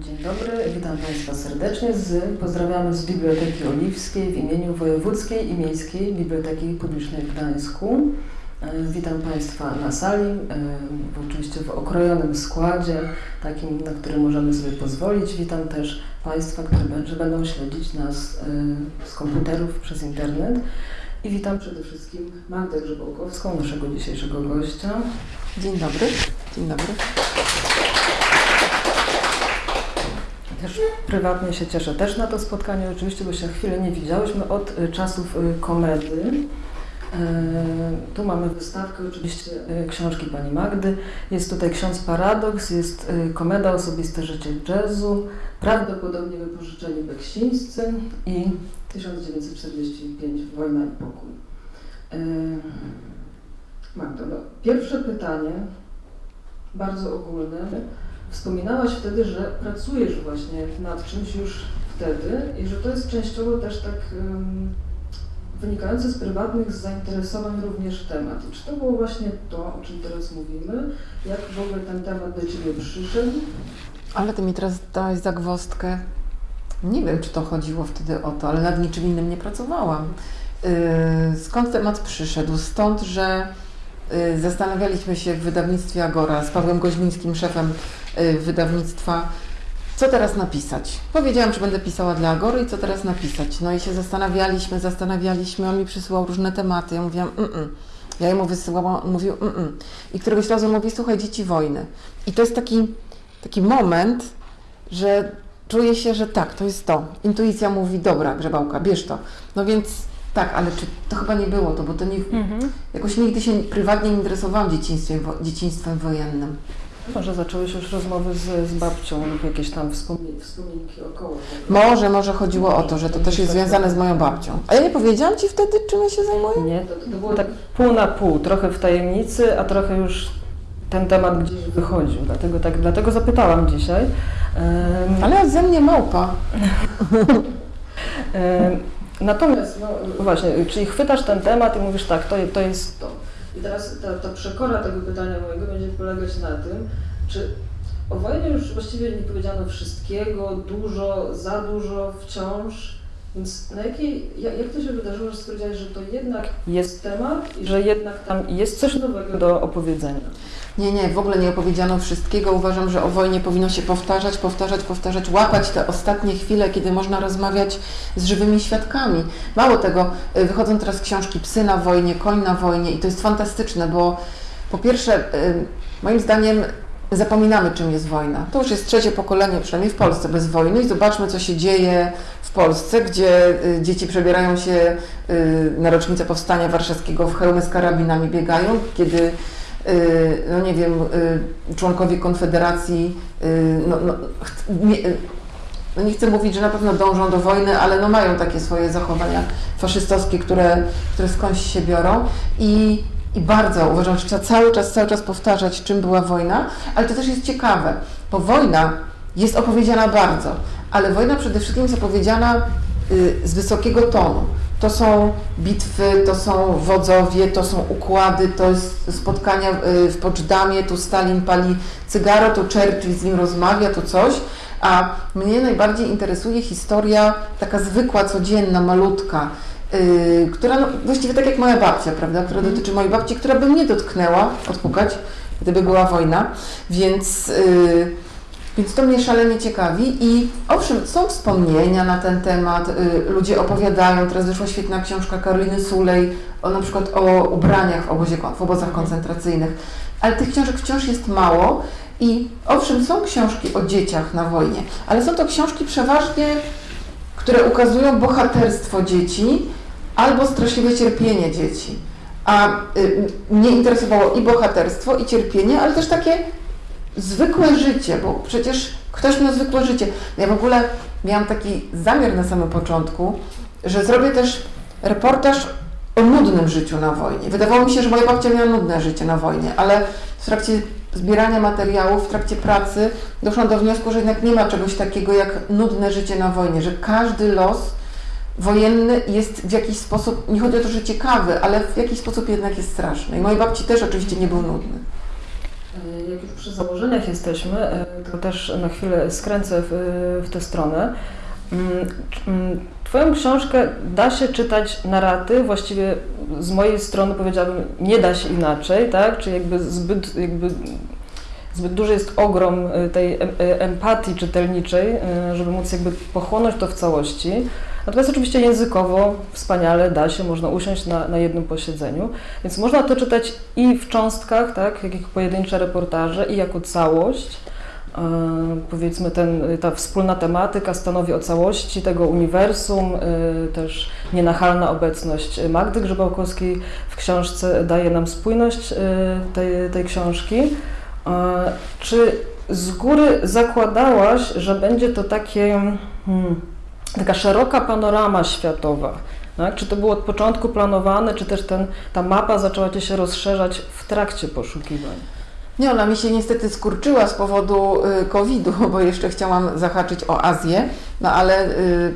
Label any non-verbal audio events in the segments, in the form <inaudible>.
Dzień dobry, witam Państwa serdecznie. Z, pozdrawiamy z Biblioteki Oliwskiej w imieniu Wojewódzkiej i Miejskiej Biblioteki Publicznej w Gdańsku. E, Witam Państwa na sali, e, oczywiście w okrojonym składzie, takim, na który możemy sobie pozwolić. Witam też Państwa, będzie- będą śledzić nas e, z komputerów przez internet. I witam przede wszystkim Magdę Grzebołkowską, naszego dzisiejszego gościa. Dzień dobry. Dzień dobry. Też prywatnie się cieszę też na to spotkanie, oczywiście, bo się chwilę nie widziałyśmy od y, czasów y, komedy. E, Tu mamy wystawkę oczywiście y, książki pani Magdy. Jest tutaj ksiądz Paradoks, jest y, komeda Osobiste życie jazzu, prawdopodobnie wypożyczeni Beksińscy i 1945 Wojna i pokój. Magdo, no, pierwsze pytanie, bardzo ogólne. Wspominałaś wtedy, że pracujesz właśnie nad czymś już wtedy i że to jest częściowo też tak um, wynikający z prywatnych zainteresowań również temat. I czy to było właśnie to, o czym teraz mówimy? Jak w ogóle ten temat do Ciebie przyszedł? Ale ty mi teraz dałaś zagwozdkę. Nie wiem, czy to chodziło wtedy o to, ale nad niczym innym nie pracowałam. Yy, Skąd temat przyszedł? Stąd, że yy, zastanawialiśmy się w wydawnictwie Agora z Pawłem Goźmińskim, szefem wydawnictwa, co teraz napisać. Powiedziałam, że będę pisała dla Agory i co teraz napisać. No i się zastanawialiśmy, zastanawialiśmy, on mi przysyłał różne tematy. Ja mówiłam, mm, -mm. ja jemu wysyłałam, on mówił, mm, -mm. I któregoś razu mówi, słuchaj, dzieci wojny. I to jest taki, taki moment, że czuję się, że tak, to jest to. Intuicja mówi, dobra, grzebałka, bierz to. No więc tak, ale czy to chyba nie było to, bo to nie, jakoś nigdy się prywatnie nie interesowałam dzieciństwem, dzieciństwem wojennym. Może zaczęłeś już rozmowy z, z babcią lub jakieś tam wspomnienki, wspominki około tego? Może, może chodziło o to, że to też jest związane z moją babcią. A ja nie powiedziałam Ci wtedy, czym ja się zajmuję? Nie, to, to było tak pół na pół, trochę w tajemnicy, a trochę już ten temat gdzieś wychodził, dlatego, tak, dlatego zapytałam dzisiaj. Em, Ale ze mnie małpa. Em, Natomiast, no właśnie, czyli chwytasz ten temat i mówisz tak, to, to jest to. I teraz ta, ta przekora tego pytania mojego będzie polegać na tym, czy o wojnie już właściwie nie powiedziano wszystkiego, dużo, za dużo, wciąż. Więc na jakiej, jak, jak to się wydarzyło, że stwierdziłaś, że to jednak jest temat i że jednak tam jest coś nowego do opowiedzenia? Nie, nie, w ogóle nie opowiedziano wszystkiego. Uważam, że o wojnie powinno się powtarzać, powtarzać, powtarzać, łapać te ostatnie chwile, kiedy można rozmawiać z żywymi świadkami. Mało tego, y, wychodzą teraz książki Psy na wojnie, Koń na wojnie i to jest fantastyczne, bo po pierwsze, y, moim zdaniem zapominamy, czym jest wojna. To już jest trzecie pokolenie, przynajmniej w Polsce, bez wojny i zobaczmy, co się dzieje w Polsce, gdzie y, dzieci przebierają się na rocznicę Powstania Warszawskiego w hełmy z karabinami biegają, kiedy no nie wiem, y, członkowie Konfederacji, y, no, no, nie, y, no nie chcę mówić, że na pewno dążą do wojny, ale no mają takie swoje zachowania faszystowskie, które, które skądś się biorą i, i bardzo uważam, że trzeba cały czas, cały czas powtarzać, czym była wojna, ale to też jest ciekawe, bo wojna jest opowiedziana bardzo, ale wojna przede wszystkim jest opowiedziana y, z wysokiego tonu. To są bitwy, to są wodzowie, to są układy, to jest spotkania y, w Poczdamie, tu Stalin pali cygaro, tu Churchill z nim rozmawia, tu coś. A mnie najbardziej interesuje historia taka zwykła, codzienna, malutka, yy, która no, właściwie tak jak moja babcia, prawda, która dotyczy mojej babci, która by mnie dotknęła, odpukać, gdyby była wojna, więc, yy, więc to mnie szalenie ciekawi i owszem, są wspomnienia na ten temat, yy, ludzie opowiadają, teraz wyszła świetna książka Karoliny Sulej, o na przykład o ubraniach w, obozie, w obozach koncentracyjnych, ale tych książek wciąż jest mało i owszem, są książki o dzieciach na wojnie, ale są to książki przeważnie, które ukazują bohaterstwo dzieci albo straszliwe cierpienie dzieci. A y, mnie interesowało i bohaterstwo, i cierpienie, ale też takie zwykłe życie, bo przecież ktoś miał zwykłe życie. Ja w ogóle miałam taki zamiar na samym początku, że zrobię też reportaż o nudnym życiu na wojnie. Wydawało mi się, że moja babcia miała nudne życie na wojnie, ale w trakcie zbierania materiałów, w trakcie pracy doszłam do wniosku, że jednak nie ma czegoś takiego jak nudne życie na wojnie, że każdy los wojenny jest w jakiś sposób, nie chodzi o to, że ciekawy, ale w jakiś sposób jednak jest straszny. I mojej babci też oczywiście nie był nudny. E, Jak już przy założeniach jesteśmy, e, to też na chwilę skręcę w, w tę stronę. Mm, mm, Twoją książkę da się czytać na raty, właściwie z mojej strony powiedziałabym, nie da się inaczej, tak? Czy jakby zbyt, jakby zbyt duży jest ogrom e, tej em- empatii czytelniczej, żeby móc jakby pochłonąć to w całości. Natomiast oczywiście językowo wspaniale da się, można usiąść na, na jednym posiedzeniu, więc można to czytać i w cząstkach, tak, jak pojedyncze reportaże, i jako całość. E, powiedzmy, ten, ta wspólna tematyka stanowi o całości tego uniwersum, e, też nienachalna obecność Magdy Grzebałkowskiej w książce daje nam spójność e, tej, tej książki. E, Czy z góry zakładałaś, że będzie to takie, hmm, taka szeroka panorama światowa? Tak? Czy to było od początku planowane, czy też ten, ta mapa zaczęła Ci się rozszerzać w trakcie poszukiwań? Nie, ona mi się niestety skurczyła z powodu y, COVID-u, bo jeszcze chciałam zahaczyć o Azję, no ale y,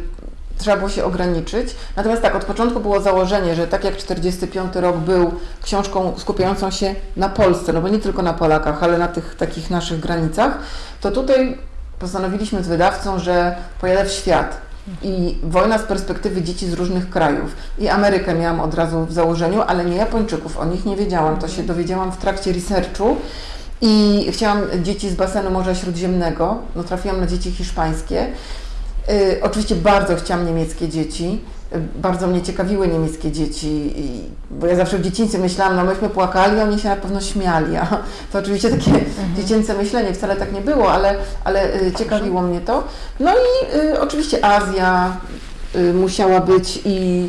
trzeba było się ograniczyć. Natomiast tak, od początku było założenie, że tak jak 45 rok był książką skupiającą się na Polsce, no bo nie tylko na Polakach, ale na tych takich naszych granicach, to tutaj postanowiliśmy z wydawcą, że pojadę w świat. I wojna z perspektywy dzieci z różnych krajów. I Amerykę miałam od razu w założeniu, ale nie Japończyków, o nich nie wiedziałam. To się dowiedziałam w trakcie researchu. I chciałam dzieci z basenu Morza Śródziemnego, no trafiłam na dzieci hiszpańskie. Y, oczywiście bardzo chciałam niemieckie dzieci. Bardzo mnie ciekawiły niemieckie dzieci, i, bo ja zawsze w dzieciństwie myślałam, no myśmy płakali, a oni się na pewno śmiali. A <laughs> to oczywiście takie dziecięce myślenie, wcale tak nie było, ale, ale y, ciekawiło mnie to. No i y, oczywiście Azja y, musiała być i,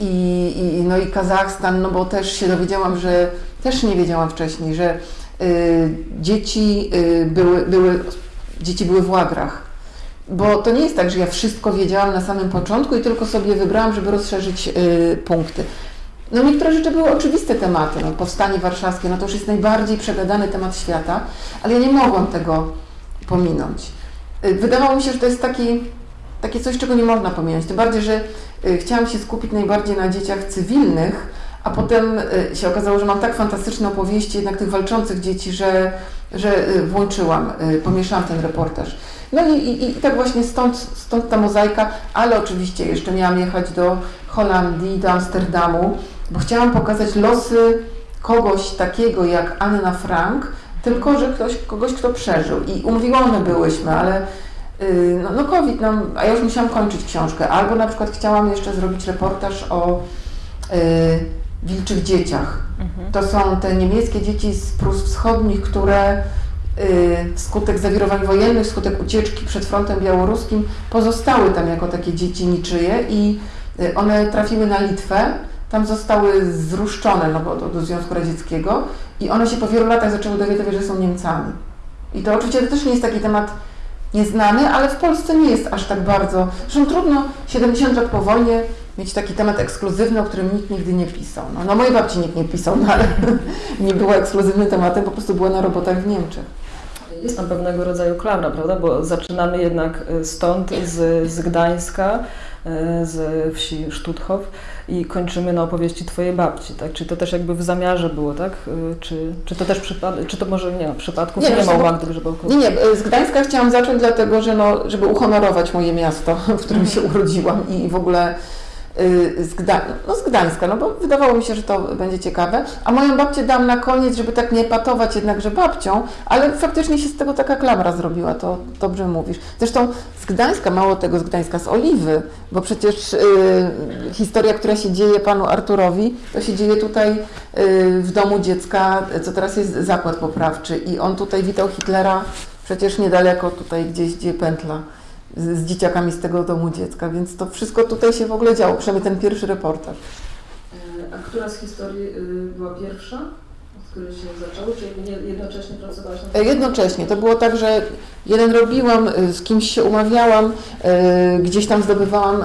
i, i, no i Kazachstan, no bo też się dowiedziałam, że też nie wiedziałam wcześniej, że y, dzieci, y, były, były, dzieci były w łagrach. Bo to nie jest tak, że ja wszystko wiedziałam na samym początku i tylko sobie wybrałam, żeby rozszerzyć y, punkty. No niektóre rzeczy były oczywiste tematy, no, powstanie warszawskie, no to już jest najbardziej przegadany temat świata, ale ja nie mogłam tego pominąć. Y, Wydawało mi się, że to jest taki, takie coś, czego nie można pominąć. Tym bardziej, że y, chciałam się skupić najbardziej na dzieciach cywilnych, a potem y, się okazało, że mam tak fantastyczne opowieści jednak tych walczących dzieci, że, że y, włączyłam, y, pomieszałam ten reportaż. No i, i, i tak właśnie stąd, stąd ta mozaika, ale oczywiście jeszcze miałam jechać do Holandii, do Amsterdamu, bo chciałam pokazać losy kogoś takiego jak Anna Frank, tylko że ktoś, kogoś, kto przeżył. I umówione byłyśmy, ale no, no COVID nam, a ja już musiałam kończyć książkę. Albo na przykład chciałam jeszcze zrobić reportaż o wilczych dzieciach. To są te niemieckie dzieci z Prus Wschodnich, które y, wskutek zawirowań wojennych, wskutek ucieczki przed frontem białoruskim pozostały tam jako takie dzieci niczyje i y, one trafiły na Litwę, tam zostały zruszczone no, bo do, do Związku Radzieckiego i one się po wielu latach zaczęły dowiadywać, że są Niemcami. I to oczywiście to też nie jest taki temat nieznany, ale w Polsce nie jest aż tak bardzo. Zresztą trudno 70 lat po wojnie mieć taki temat ekskluzywny, o którym nikt nigdy nie pisał. No, no mojej babci nikt nie pisał, no, ale <laughs> nie było ekskluzywnym tematem, po prostu była na robotach w Niemczech. Jest tam pewnego rodzaju klamra, prawda? Bo zaczynamy jednak y, stąd, z, z Gdańska, y, z wsi Sztuthof i kończymy na opowieści Twojej babci, tak? Czy to też jakby w zamiarze było, tak? Y, Czy, czy to też przypadek, czy to może nie ma przypadków, Nie, nie, wiesz, ma u bo- Magdy Grzebałkowskiej? Nie, nie, z Gdańska chciałam zacząć dlatego, że no, żeby uhonorować moje miasto, <laughs> w którym się urodziłam i w ogóle z, Gda- no, z Gdańska, no bo wydawało mi się, że to będzie ciekawe. A moją babcię dam na koniec, żeby tak nie patować jednakże babcią, ale faktycznie się z tego taka klamra zrobiła, to dobrze mówisz. Zresztą z Gdańska, mało tego z Gdańska, z Oliwy, bo przecież y, historia, która się dzieje panu Arturowi, to się dzieje tutaj y, w domu dziecka, co teraz jest zakład poprawczy i on tutaj witał Hitlera przecież niedaleko tutaj gdzieś, gdzie pętla z, z dzieciakami z tego domu dziecka, więc to wszystko tutaj się w ogóle działo, przynajmniej ten pierwszy reportaż. Y, A która z historii y, była pierwsza, od której się zaczęło? Czy jakby nie- jednocześnie pracowałaś E, Jednocześnie to było tak, że jeden robiłam, y, z kimś się umawiałam, y, gdzieś tam zdobywałam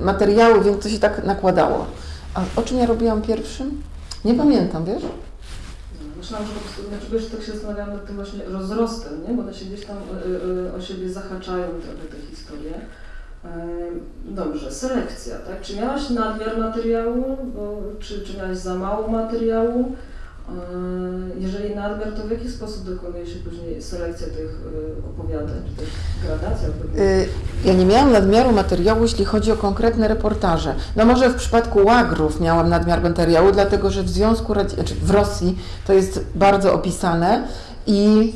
materiały, więc to się tak nakładało. A o czym ja robiłam pierwszym? Nie pamiętam, wiesz? Myślałam, że znaczy wiesz, tak się zastanawiałam nad tym właśnie rozrostem, nie? Bo one się gdzieś tam y, y, o siebie zahaczają trochę te historie. Dobrze, selekcja, tak? Czy miałaś nadmiar materiału, bo, czy, czy miałaś za mało materiału? Yy, Jeżeli nadmiar, to w jaki sposób dokonuje się później selekcja tych yy, opowiadań, czy też gradacja opowiadań? Y, Ja nie miałam nadmiaru materiału, jeśli chodzi o konkretne reportaże. No może w przypadku łagrów miałam nadmiar materiału, dlatego że w Związku Radzi- znaczy w Rosji to jest bardzo opisane i...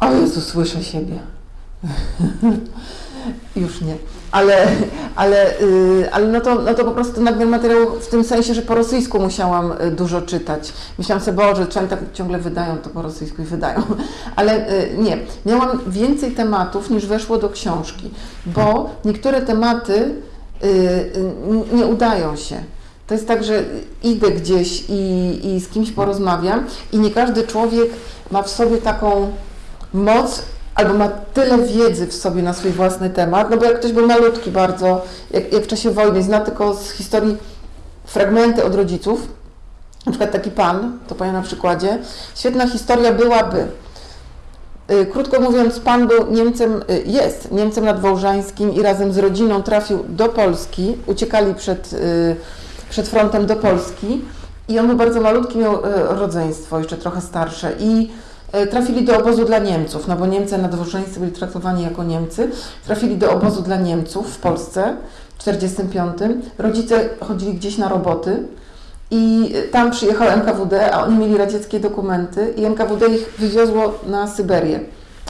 O Jezu, słyszę siebie. <laughs> Już nie. Ale, ale, y, ale no, to, no to po prostu nadmiar materiału w tym sensie, że po rosyjsku musiałam y, dużo czytać. Myślałam sobie, Boże, czy oni tak ciągle wydają to po rosyjsku i wydają. <laughs> Ale y, nie, miałam więcej tematów niż weszło do książki, bo niektóre tematy nie udają się. To jest tak, że idę gdzieś i, i z kimś porozmawiam i nie każdy człowiek ma w sobie taką moc albo ma tyle wiedzy w sobie na swój własny temat, no bo jak ktoś był malutki bardzo, jak, jak w czasie wojny, zna tylko z historii fragmenty od rodziców, na przykład taki pan, to powiem na przykładzie, świetna historia byłaby, y, krótko mówiąc, pan był Niemcem, y, jest Niemcem nadwołżańskim i razem z rodziną trafił do Polski, uciekali przed, y, przed frontem do Polski i on był bardzo malutki, miał rodzeństwo, jeszcze trochę starsze i trafili do obozu dla Niemców, no bo Niemcy nadwołżańscy byli traktowani jako Niemcy, trafili do obozu dla Niemców w Polsce w 1945. Rodzice chodzili gdzieś na roboty i tam przyjechał NKWD, a oni mieli radzieckie dokumenty i NKWD ich wywiozło na Syberię.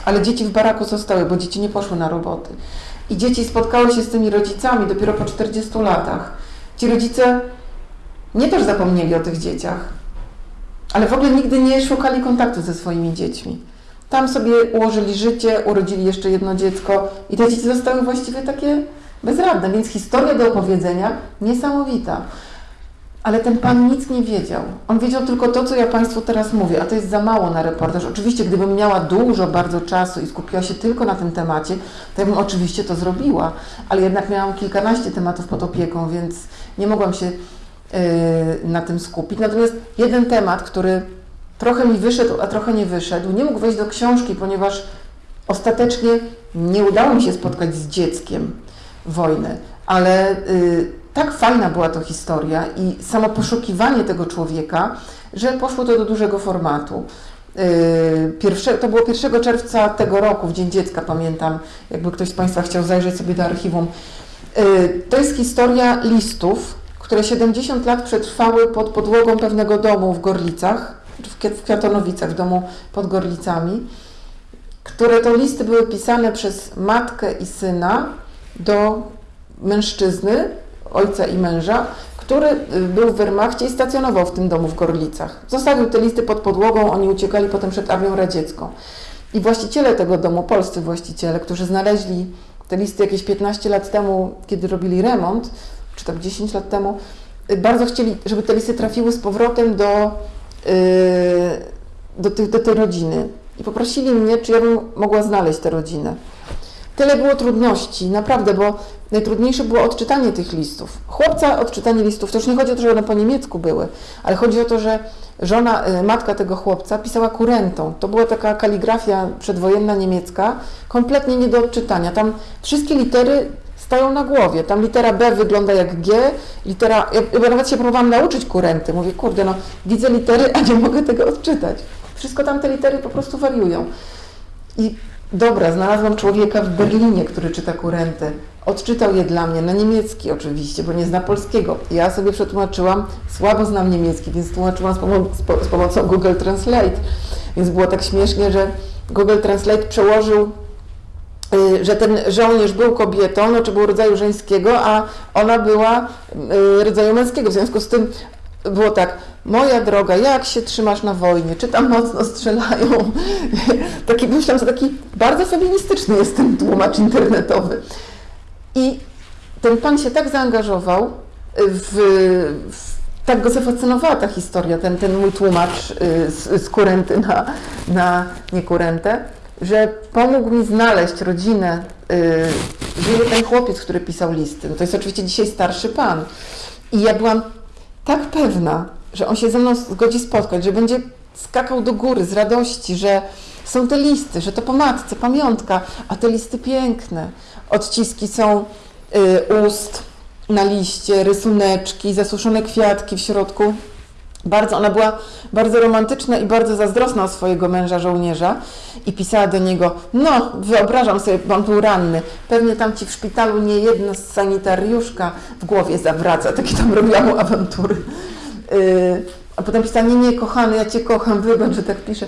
Ale dzieci w baraku zostały, bo dzieci nie poszły na roboty. I dzieci spotkały się z tymi rodzicami dopiero po 40 latach. Ci rodzice nie też zapomnieli o tych dzieciach, ale w ogóle nigdy nie szukali kontaktu ze swoimi dziećmi. Tam sobie ułożyli życie, urodzili jeszcze jedno dziecko i te dzieci zostały właściwie takie bezradne, więc historia do opowiedzenia niesamowita. Ale ten pan nic nie wiedział. On wiedział tylko to, co ja Państwu teraz mówię, a to jest za mało na reportaż. Oczywiście, gdybym miała dużo bardzo czasu i skupiła się tylko na tym temacie, to ja bym oczywiście to zrobiła, ale jednak miałam kilkanaście tematów pod opieką, więc nie mogłam się na tym skupić. Natomiast jeden temat, który trochę mi wyszedł, a trochę nie wyszedł, nie mógł wejść do książki, ponieważ ostatecznie nie udało mi się spotkać z dzieckiem wojny, ale y, tak fajna była to historia i samo poszukiwanie tego człowieka, że poszło to do dużego formatu. Y, Pierwsze, to było 1 czerwca tego roku, w Dzień Dziecka, pamiętam, jakby ktoś z Państwa chciał zajrzeć sobie do archiwum. Y, To jest historia listów, które 70 lat przetrwały pod podłogą pewnego domu w Gorlicach, w Kwiat- w Kwiatonowicach, w domu pod Gorlicami, które to listy były pisane przez matkę i syna do mężczyzny, ojca i męża, który y, był w Wehrmachcie i stacjonował w tym domu w Gorlicach. Zostawił te listy pod podłogą, oni uciekali potem przed armią radziecką. I właściciele tego domu, polscy właściciele, którzy znaleźli te listy jakieś 15 lat temu, kiedy robili remont, czy tam 10 lat temu, y, bardzo chcieli, żeby te listy trafiły z powrotem do, yy, do, tych, do tej rodziny. I poprosili mnie, czy ja bym mogła znaleźć tę rodzinę. Tyle było trudności, naprawdę, bo najtrudniejsze było odczytanie tych listów. Chłopca odczytanie listów, to już nie chodzi o to, że one po niemiecku były, ale chodzi o to, że żona, y, matka tego chłopca pisała kurentą. To była taka kaligrafia przedwojenna niemiecka, kompletnie nie do odczytania. Tam wszystkie litery stają na głowie. Tam litera B wygląda jak G, litera... Ja, nawet się próbowałam nauczyć kurenty. Mówię, kurde, no widzę litery, a nie mogę tego odczytać. Wszystko tam te litery po prostu wariują. I dobra, znalazłam człowieka w Berlinie, który czyta kurentę. Odczytał je dla mnie, na niemiecki oczywiście, bo nie zna polskiego. Ja sobie przetłumaczyłam, słabo znam niemiecki, więc tłumaczyłam z, pomo- z, po- z pomocą Google Translate. Więc było tak śmiesznie, że Google Translate przełożył że ten żołnierz był kobietą, no, czy był rodzaju żeńskiego, a ona była y, rodzaju męskiego. W związku z tym było tak, moja droga, jak się trzymasz na wojnie? Czy tam mocno strzelają? <laughs> taki, myślałam, że taki bardzo feministyczny jest ten tłumacz internetowy. I ten pan się tak zaangażował w, w tak go zafascynowała ta historia, ten, ten mój tłumacz y, z, z kurenty na, na niekurentę, że pomógł mi znaleźć rodzinę. Y, żyje ten chłopiec, który pisał listy. No to jest oczywiście dzisiaj starszy pan. I ja byłam tak pewna, że on się ze mną zgodzi spotkać, że będzie skakał do góry z radości, że są te listy, że to po matce, pamiątka, a te listy piękne. Odciski są y, ust na liście, rysuneczki, zasuszone kwiatki w środku. Bardzo, ona była bardzo romantyczna i bardzo zazdrosna o swojego męża żołnierza i pisała do niego, no wyobrażam sobie, bo on był ranny, pewnie tam ci w szpitalu nie jedna sanitariuszka w głowie zawraca, takie tam robiła mu awantury. Yy, a potem pisała, nie, nie, kochany, ja Cię kocham, wybacz, że tak piszę.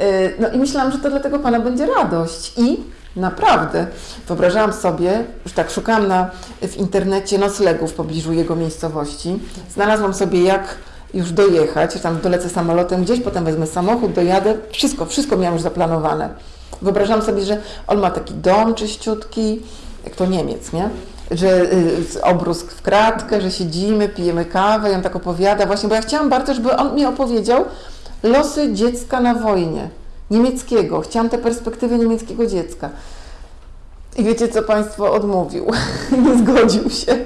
Yy, no i myślałam, że to dla tego Pana będzie radość i Naprawdę. Wyobrażałam sobie, już tak szukałam na, w internecie noclegów w pobliżu jego miejscowości. Znalazłam sobie jak już dojechać, tam dolecę samolotem gdzieś, potem wezmę samochód, dojadę. Wszystko, wszystko miałam już zaplanowane. Wyobrażałam sobie, że on ma taki dom czyściutki, jak to Niemiec, nie? Że y, obróz w kratkę, że siedzimy, pijemy kawę i on tak opowiada właśnie, bo ja chciałam bardzo, żeby on mi opowiedział losy dziecka na wojnie niemieckiego. Chciałam tę perspektywę niemieckiego dziecka. I wiecie, co Państwo odmówił? <laughs> nie zgodził się.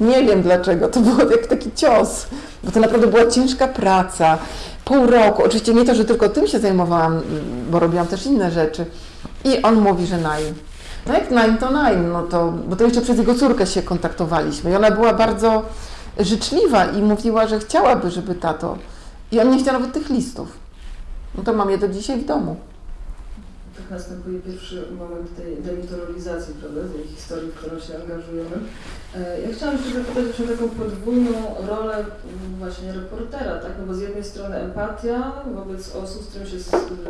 Nie wiem dlaczego. To było jak taki cios, bo to naprawdę była ciężka praca. Pół roku. Oczywiście nie to, że tylko tym się zajmowałam, bo robiłam też inne rzeczy. I on mówi, że najm. No jak najm, to najm. No to, bo to jeszcze przez jego córkę się kontaktowaliśmy. I ona była bardzo życzliwa i mówiła, że chciałaby, żeby tato. I on nie chciał nawet tych listów. No to mam je do dzisiaj w domu. Następuje pierwszy moment tej demitologizacji, prawda, tej historii, w którą się angażujemy. E, ja chciałam się zapytać o taką podwójną rolę mm, właśnie reportera, tak? No bo z jednej strony empatia wobec osób, z którymi się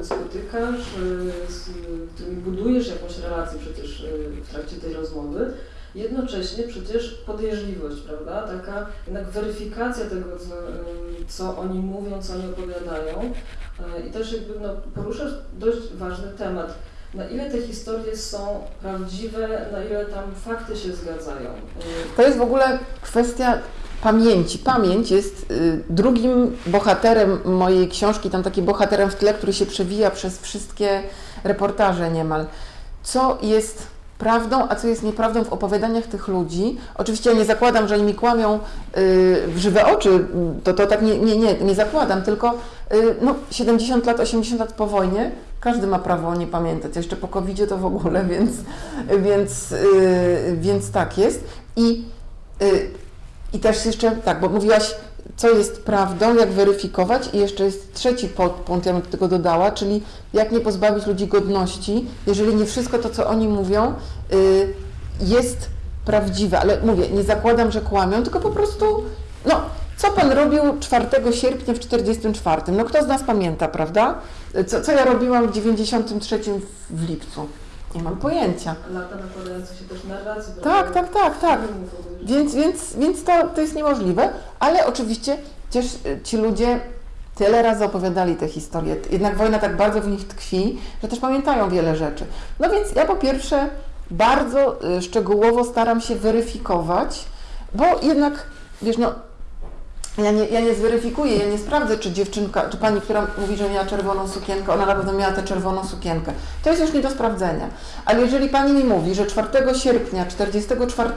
spotykasz, e, z którymi budujesz jakąś relację przecież e, w trakcie tej rozmowy, jednocześnie przecież podejrzliwość, prawda? Taka jednak weryfikacja tego, co, co oni mówią, co oni opowiadają. I też jakby no, poruszasz dość ważny temat. Na ile te historie są prawdziwe, na ile tam fakty się zgadzają? To jest w ogóle kwestia pamięci. Pamięć jest y, drugim bohaterem mojej książki, tam taki bohaterem w tle, który się przewija przez wszystkie reportaże niemal. Co jest prawdą, a co jest nieprawdą w opowiadaniach tych ludzi. Oczywiście ja nie zakładam, że mi kłamią yy, w żywe oczy, to, to tak nie, nie, nie, nie zakładam, tylko yy, no, 70 lat, 80 lat po wojnie, każdy ma prawo nie pamiętać, jeszcze po covid to w ogóle, <laughs> więc, więc, yy, więc tak jest. I, y, I też jeszcze, tak, bo mówiłaś co jest prawdą, jak weryfikować i jeszcze jest trzeci podpunkt, ja bym do tego dodała, czyli jak nie pozbawić ludzi godności, jeżeli nie wszystko to, co oni mówią, y, jest prawdziwe, ale mówię, nie zakładam, że kłamią, tylko po prostu, no, co Pan robił 4 sierpnia w 44? No kto z nas pamięta, prawda? Co, co ja robiłam w 93 w lipcu? Nie mam pojęcia. Lata nakładające się też narracji. Tak, tak, tak, tak. Więc, więc, więc to, to jest niemożliwe, ale oczywiście też y, ci ludzie tyle razy opowiadali te historie. Jednak wojna tak bardzo w nich tkwi, że też pamiętają wiele rzeczy. No więc ja po pierwsze bardzo y, szczegółowo staram się weryfikować, bo jednak, wiesz, no ja nie, ja nie zweryfikuję, ja nie sprawdzę, czy dziewczynka, czy pani, która mówi, że miała czerwoną sukienkę, ona na pewno miała tę czerwoną sukienkę. To jest już nie do sprawdzenia. Ale jeżeli pani mi mówi, że 4 sierpnia 44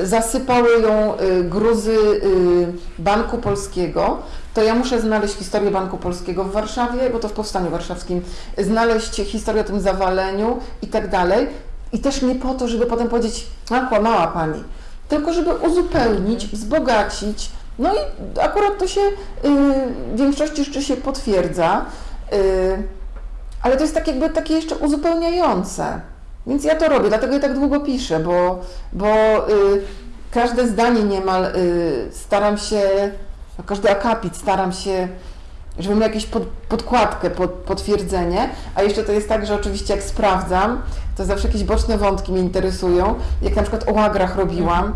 y, zasypały ją y, gruzy y, Banku Polskiego, to ja muszę znaleźć historię Banku Polskiego w Warszawie, bo to w Powstaniu Warszawskim, znaleźć historię o tym zawaleniu i tak dalej. I też nie po to, żeby potem powiedzieć, a kłamała pani, tylko żeby uzupełnić, wzbogacić, no i akurat to się y, w większości rzeczy się potwierdza, y, ale to jest tak jakby takie jeszcze uzupełniające. Więc ja to robię, dlatego ja tak długo piszę, bo, bo y, każde zdanie niemal staram się, no każdy akapit staram się, żeby miał jakąś pod, podkładkę, pod, potwierdzenie, a jeszcze to jest tak, że oczywiście jak sprawdzam, to zawsze jakieś boczne wątki mnie interesują. Jak na przykład o łagrach robiłam,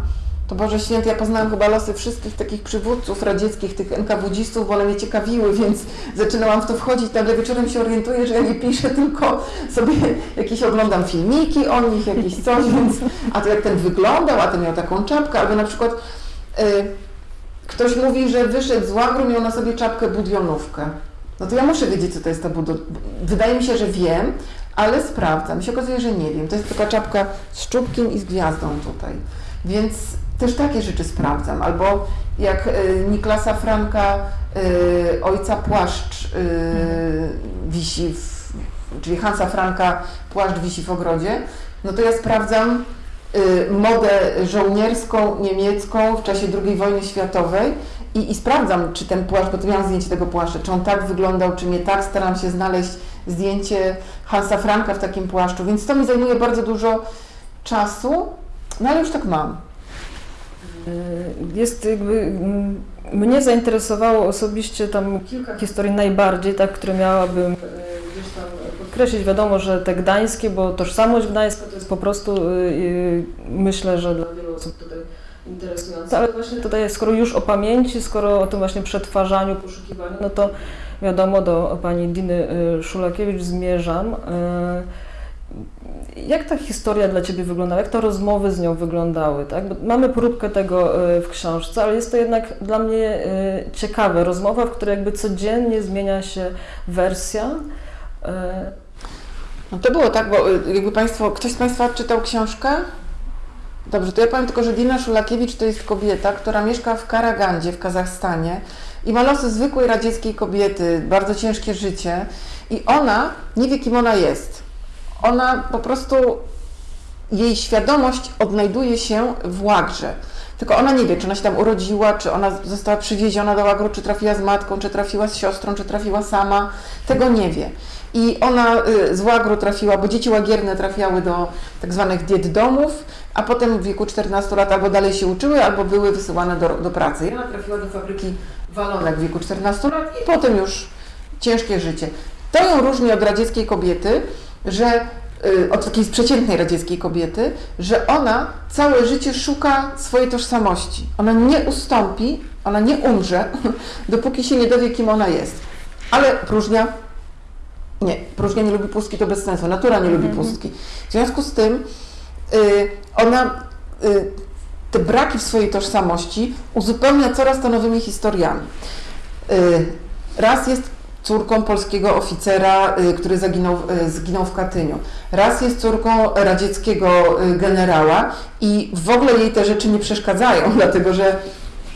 to Boże Święty, ja poznałam chyba losy wszystkich takich przywódców radzieckich, tych NKWD-stów, bo one mnie ciekawiły, więc zaczynałam w to wchodzić, nagle wieczorem się orientuję, że ja nie piszę, tylko sobie jakieś oglądam filmiki o nich, jakieś coś, <laughs> więc a to jak ten wyglądał, a ten miał taką czapkę, albo na przykład y, ktoś mówi, że wyszedł z łagru, miał na sobie czapkę budionówkę. No to ja muszę wiedzieć, co to jest ta budionówka. Wydaje mi się, że wiem, ale sprawdzam. się okazuje, że nie wiem. To jest taka czapka z czubkiem i z gwiazdą tutaj. Więc też takie rzeczy sprawdzam. Albo jak y, Niklasa Franka, y, ojca płaszcz y, wisi, w, czyli Hansa Franka płaszcz wisi w ogrodzie, no to ja sprawdzam modę żołnierską niemiecką w czasie II wojny światowej i, i sprawdzam, czy ten płaszcz, bo tu miałam zdjęcie tego płaszcza, czy on tak wyglądał, czy nie tak. Staram się znaleźć zdjęcie Hansa Franka w takim płaszczu, więc to mi zajmuje bardzo dużo czasu, no ale już tak mam. Y, Jest jakby, mm, mnie zainteresowało osobiście tam kilka historii najbardziej, tak, które miałabym y, gdzieś tam podkreślić. Wiadomo, że te gdańskie, bo tożsamość gdańska to jest po prostu, y, myślę, że dla wielu osób tutaj interesujące. Ale właśnie tutaj, skoro już o pamięci, skoro o tym właśnie przetwarzaniu, poszukiwaniu, no to wiadomo, do pani Diny Szulakiewicz zmierzam. Jak ta historia dla Ciebie wyglądała? Jak te rozmowy z nią wyglądały? Tak? Mamy próbkę tego y, w książce, ale jest to jednak dla mnie y, ciekawe. Rozmowa, w której jakby codziennie zmienia się wersja. Y, No to było tak, bo jakby Państwo, ktoś z Państwa czytał książkę? Dobrze, to ja powiem tylko, że Dina Szulakiewicz to jest kobieta, która mieszka w Karagandzie w Kazachstanie i ma losy zwykłej radzieckiej kobiety, bardzo ciężkie życie i ona nie wie, kim ona jest. Ona po prostu, jej świadomość odnajduje się w Łagrze. Tylko ona nie wie, czy ona się tam urodziła, czy ona została przywieziona do Łagru, czy trafiła z matką, czy trafiła z siostrą, czy trafiła sama. Tego nie wie. I ona y, z Łagru trafiła, bo dzieci łagierne trafiały do tak zwanych diet domów, a potem w wieku 14 lat albo dalej się uczyły, albo były wysyłane do, do pracy. I ona trafiła do fabryki walonek w wieku 14 lat i potem już ciężkie życie. To ją różni od radzieckiej kobiety, że y, od takiej przeciętnej radzieckiej kobiety, że ona całe życie szuka swojej tożsamości. Ona nie ustąpi, ona nie umrze, <laughs> dopóki się nie dowie, kim ona jest. Ale próżnia nie, próżnia nie lubi pustki, to bez sensu. Natura nie lubi Mhm. pustki. W związku z tym y, ona y, te braki w swojej tożsamości uzupełnia coraz to nowymi historiami. Y, raz jest córką polskiego oficera, y, który zaginął, y, zginął w Katyniu. Raz jest córką radzieckiego y, generała i w ogóle jej te rzeczy nie przeszkadzają, <laughs> dlatego że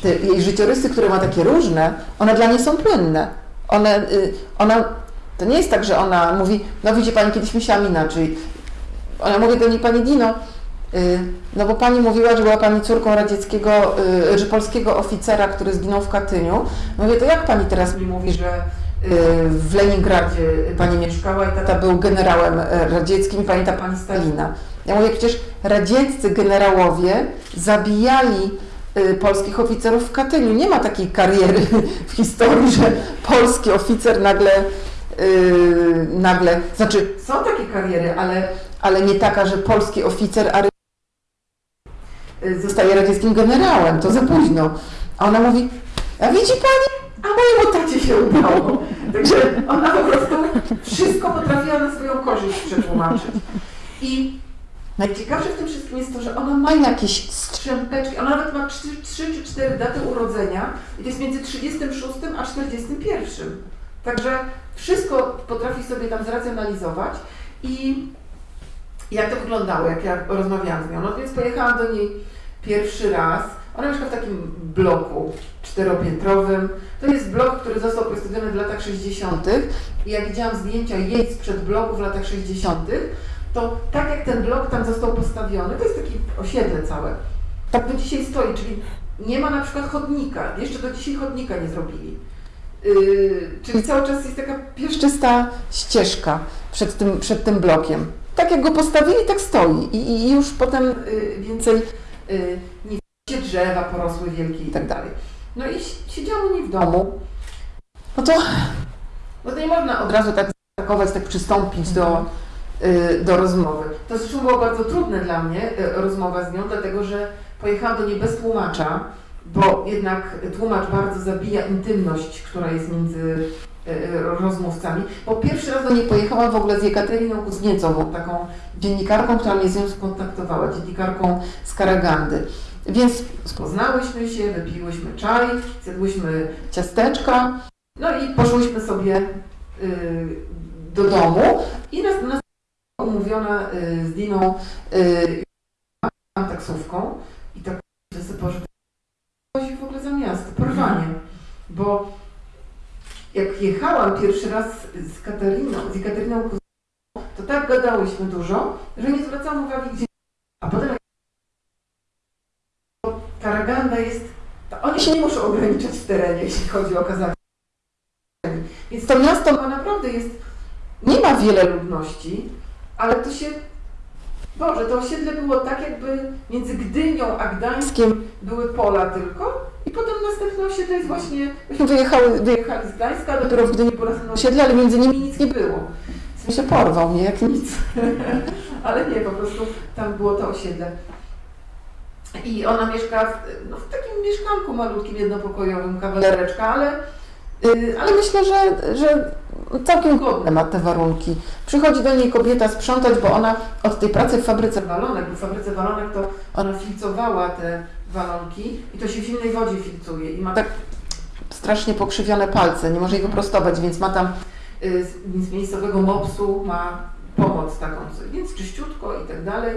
te jej życiorysy, które ma takie różne, one dla niej są płynne. One, ona, to nie jest tak, że ona mówi, no widzi Pani, kiedyś myślałam inaczej. Ona mówi do niej, Pani Dino, no bo Pani mówiła, że była Pani córką radzieckiego, że polskiego oficera, który zginął w Katyniu. Mówię, to jak Pani teraz mi mówi, że w Leningradzie Pani mieszkała i tata był generałem e, radzieckim i pamięta Pani Stalina. Ja mówię, przecież radzieccy generałowie zabijali y, polskich oficerów w Katyniu. Nie ma takiej kariery <laughs> w historii, że polski oficer nagle, y, nagle, znaczy są takie kariery, ale, ale nie taka, że polski oficer y, zostaje radzieckim generałem, to za późno. A ona mówi, a widzi Pani, a mojemu tacie się udało. Także ona po prostu wszystko potrafiła na swoją korzyść przetłumaczyć. I najciekawsze w tym wszystkim jest to, że ona ma jakieś strzępeczki, ona nawet ma 3, czy 4 daty urodzenia i to jest między 36 a 41. Także wszystko potrafi sobie tam zracjonalizować i jak to wyglądało, jak ja rozmawiałam z nią. No więc pojechałam do niej pierwszy raz. Ona mieszka w takim bloku czteropiętrowym. To jest blok, który został postawiony w latach 60. I jak widziałam zdjęcia jej sprzed bloku w latach 60., to tak jak ten blok tam został postawiony, to jest takie osiedle całe, tak do dzisiaj stoi, czyli nie ma na przykład chodnika. Jeszcze do dzisiaj chodnika nie zrobili. Yy, czyli cały czas jest taka pieszczysta ścieżka przed tym, przed tym blokiem. Tak jak go postawili, tak stoi. I, i już potem yy, więcej yy, nie drzewa porosły wielkie i tak dalej. No i si- siedziałam u niej w domu. No to, no to nie można od razu tak zaatakować, tak przystąpić do, yy, do rozmowy. To zresztą było bardzo trudne dla mnie, yy, rozmowa z nią, dlatego że pojechałam do niej bez tłumacza, bo jednak tłumacz bardzo zabija intymność, która jest między e, rozmówcami. Bo pierwszy raz do niej pojechałam w ogóle z Jekateriną Kuzniecową, taką dziennikarką, która mnie z nią skontaktowała, dziennikarką z Karagandy. Więc poznałyśmy się, wypiłyśmy czaj, zjadłyśmy ciasteczka, no i poszłyśmy sobie y, do domu i nas, nas umówiona y, z Diną y, taksówką i tak wysypał, że chodzi w ogóle za miasto, porwanie. Bo jak jechałam pierwszy raz z Katariną, zEkateryną Kuzmą, to tak gadałyśmy dużo, że nie zwracałam uwagi gdzie. A potem Karaganda jest oni się nie muszą ograniczać w terenie, jeśli chodzi o kazanie. Więc to miasto ma naprawdę jest, nie ma wiele ludności, ale to się, Boże, to osiedle było tak jakby między Gdynią a Gdańskiem były pola tylko i potem następne osiedle jest właśnie, myśmy wyjechały, wyjechali z Gdańska, dopiero w Gdyni było następne osiedle, ale między nimi nic nie było. W sensie porwał mnie jak nic. <laughs> ale nie, po prostu tam było to osiedle. I ona mieszka w, no, w takim mieszkanku malutkim, jednopokojowym, kawalereczka, ale, y, ale myślę, że, że całkiem godne ma te warunki. Przychodzi do niej kobieta sprzątać, bo ona od tej pracy w fabryce walonek, bo w fabryce walonek to ona filcowała te walonki i to się w zimnej wodzie filcuje i ma tak strasznie pokrzywione palce, nie może ich wyprostować, więc ma tam y, z, z miejscowego mopsu ma pomoc taką, więc czyściutko i tak dalej.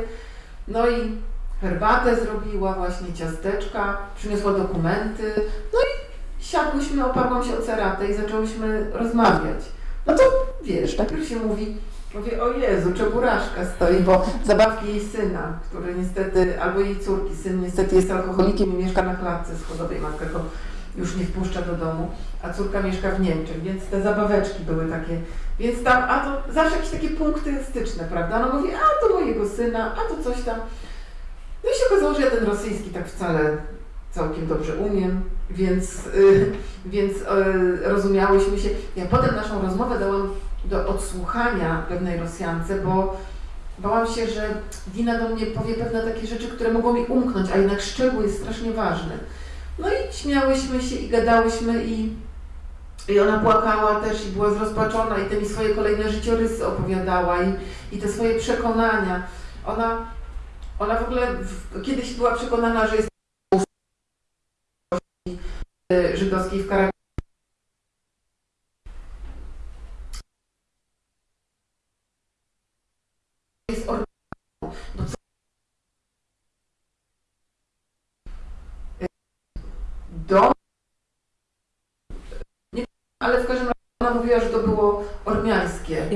No i herbatę zrobiła, właśnie ciasteczka, przyniosła dokumenty, no i siadłyśmy, oparłam się o ceratę i zaczęłyśmy rozmawiać. No to wiesz, najpierw się mówi, mówię, o Jezu, czeburażka stoi, bo zabawki jej syna, który niestety, albo jej córki, syn niestety jest alkoholikiem i mieszka na klatce schodowej, matka go już nie wpuszcza do domu, a córka mieszka w Niemczech, więc te zabaweczki były takie, więc tam, a to zawsze jakieś takie punkty styczne, prawda? No mówi, a to mojego syna, a to coś tam. Się okazało, że ja ten rosyjski tak wcale całkiem dobrze umiem, więc, y, więc y, rozumiałyśmy się. Ja potem naszą rozmowę dałam do odsłuchania pewnej Rosjance, bo bałam się, że Dina do mnie powie pewne takie rzeczy, które mogą mi umknąć, a jednak szczegół jest strasznie ważny. No i śmiałyśmy się i gadałyśmy i, i ona płakała też i była zrozpaczona i te mi swoje kolejne życiorysy opowiadała i, i te swoje przekonania. Ona, ona w ogóle kiedyś była przekonana, że jest żydowskiej w Karabinach. Jest. Nie, ale w każdym razie ona mówiła, że to było ormiańskie.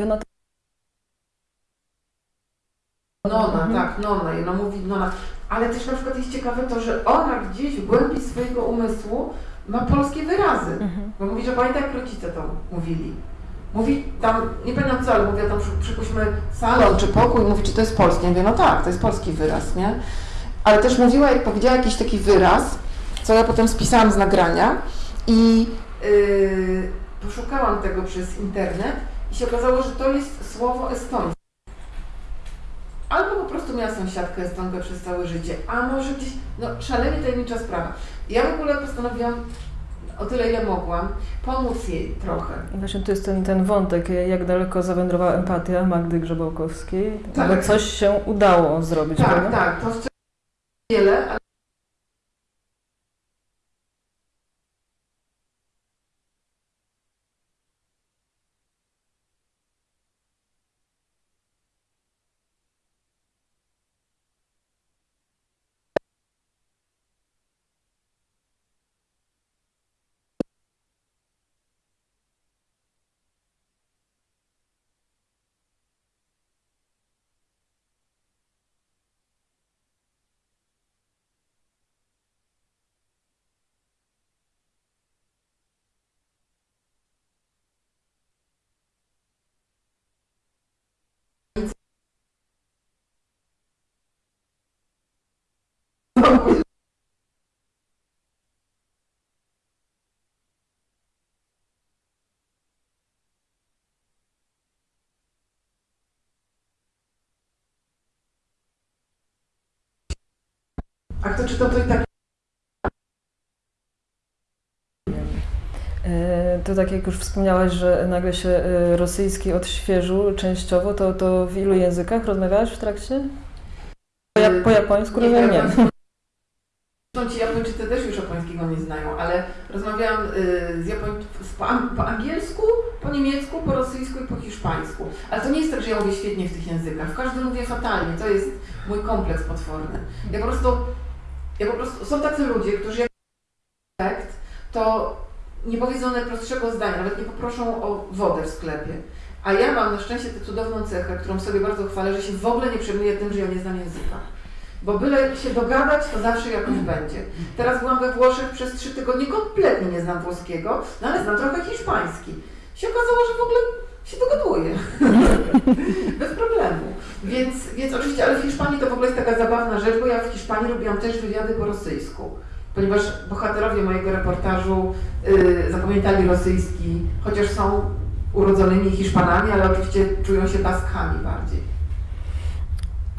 Nona, Mhm. tak, nona. I ona mówi nona. Ale też na przykład jest ciekawe to, że ona gdzieś w głębi swojego umysłu ma polskie wyrazy. Mhm. Bo mówi, że pamięta jak rodzice to mówili. Mówi tam, nie pamiętam co, ale mówiła tam, przy- przypuśćmy salon czy pokój, mówi, czy to jest polskie. Ja mówię, no tak, to jest polski wyraz, nie? Ale też mówiła, jak powiedziała jakiś taki wyraz, co ja potem spisałam z nagrania i yy, poszukałam tego przez internet i się okazało, że to jest słowo estońskie. Albo po prostu miała sąsiadkę estonkę przez całe życie, a może gdzieś, no szalenie tajemnicza sprawa. Ja w ogóle postanowiłam, o tyle ile mogłam, pomóc jej trochę. Właśnie to jest ten, ten wątek, jak daleko zawędrowała empatia Magdy Grzebałkowskiej, Tak. ale coś się udało zrobić, Tak, prawda? tak, to wiele, ale A kto czytał, to i tak E, To tak jak już wspomniałaś, że nagle się e, rosyjski odświeżył częściowo, to, to w ilu językach rozmawiałaś w trakcie? Po, ja, po japońsku Nie, rozumiem, nie. Zresztą ci Japończycy też już japońskiego nie znają, ale rozmawiałam y, z Japoń... po, po angielsku, po niemiecku, po rosyjsku i po hiszpańsku. Ale to nie jest tak, że ja mówię świetnie w tych językach. W każdym mówię fatalnie. To jest mój kompleks potworny. Ja po prostu... Ja po prostu... Są tacy ludzie, którzy jak efekt, to nie powiedzą najprostszego zdania, nawet nie poproszą o wodę w sklepie. A ja mam na szczęście tę cudowną cechę, którą sobie bardzo chwalę, że się w ogóle nie przejmuję tym, że ja nie znam języka. Bo byle się dogadać, to zawsze jakoś będzie. Teraz byłam we Włoszech przez trzy tygodnie, kompletnie nie znam włoskiego, no ale znam trochę hiszpański. Się okazało, że w ogóle się dogaduję. <laughs> Bez problemu. Więc, więc oczywiście, ale w Hiszpanii to w ogóle jest taka zabawna rzecz, bo ja w Hiszpanii robiłam też wywiady po rosyjsku. Ponieważ bohaterowie mojego reportażu yy, zapamiętali rosyjski, chociaż są urodzonymi Hiszpanami, ale oczywiście czują się Baskami bardziej.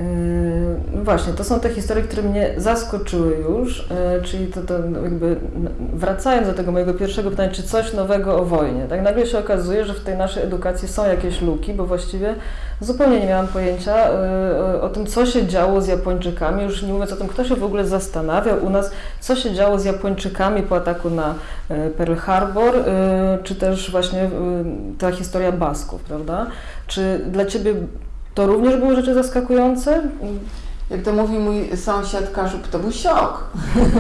Yy, właśnie, to są te historie, które mnie zaskoczyły już, yy, czyli to, to jakby wracając do tego mojego pierwszego pytania, czy coś nowego o wojnie, tak nagle się okazuje, że w tej naszej edukacji są jakieś luki, bo właściwie zupełnie nie miałam pojęcia yy, o tym, co się działo z Japończykami, już nie mówiąc o tym, kto się w ogóle zastanawiał u nas, co się działo z Japończykami po ataku na Pearl Harbor, czy też właśnie ta historia Basków, prawda? Czy dla Ciebie to również były rzeczy zaskakujące? Jak to mówi mój sąsiad Kaszub, to był szok.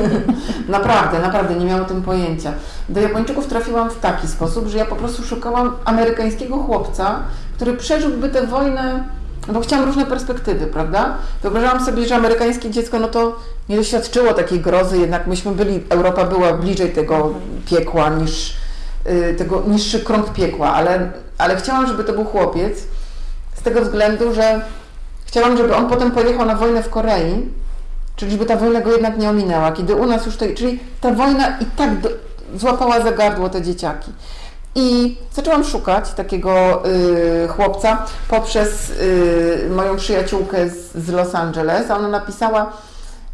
<laughs> naprawdę, naprawdę, nie miałam o tym pojęcia. Do Japończyków trafiłam w taki sposób, że ja po prostu szukałam amerykańskiego chłopca, który przeżyłby tę wojnę, bo chciałam różne perspektywy, prawda? Wyobrażałam sobie, że amerykańskie dziecko, no to nie doświadczyło takiej grozy, jednak myśmy byli, Europa była bliżej tego piekła niż y, tego niższy krąg piekła, ale, ale chciałam, żeby to był chłopiec, z tego względu, że chciałam, żeby on potem pojechał na wojnę w Korei, czyli żeby ta wojna go jednak nie ominęła, kiedy u nas już to, czyli ta wojna i tak do, złapała za gardło te dzieciaki. I zaczęłam szukać takiego y, chłopca poprzez y, moją przyjaciółkę z, z Los Angeles, a ona napisała,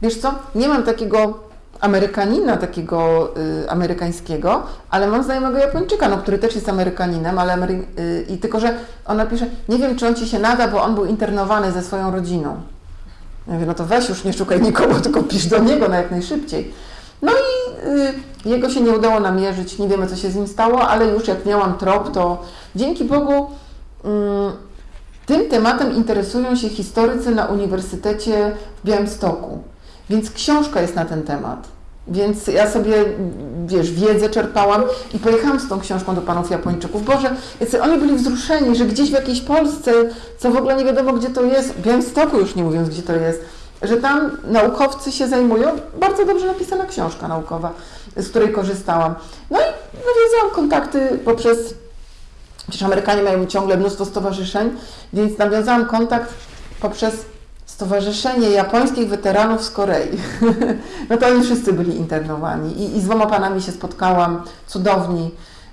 wiesz co, nie mam takiego Amerykanina takiego y, amerykańskiego, ale mam znajomego Japończyka, no, który też jest Amerykaninem, ale Amery y, i tylko, że ona pisze, nie wiem, czy on Ci się nada, bo on był internowany ze swoją rodziną. Ja mówię, no to weź już nie szukaj nikogo, <laughs> tylko pisz do niego na jak najszybciej. No i y, jego się nie udało namierzyć, nie wiemy, co się z nim stało, ale już jak miałam trop, to dzięki Bogu mm, tym tematem interesują się historycy na Uniwersytecie w Białymstoku. Więc książka jest na ten temat. Więc ja sobie, wiesz, wiedzę czerpałam i pojechałam z tą książką do panów Japończyków. Boże, oni byli wzruszeni, że gdzieś w jakiejś Polsce, co w ogóle nie wiadomo gdzie to jest, w Białymstoku już nie mówiąc gdzie to jest, że tam naukowcy się zajmują. Bardzo dobrze napisana książka naukowa, z której korzystałam. No i nawiązałam kontakty poprzez, przecież Amerykanie mają ciągle mnóstwo stowarzyszeń, więc nawiązałam kontakt poprzez Stowarzyszenie Japońskich Weteranów z Korei. <laughs> no to oni wszyscy byli internowani i, i z dwoma panami się spotkałam, cudowni,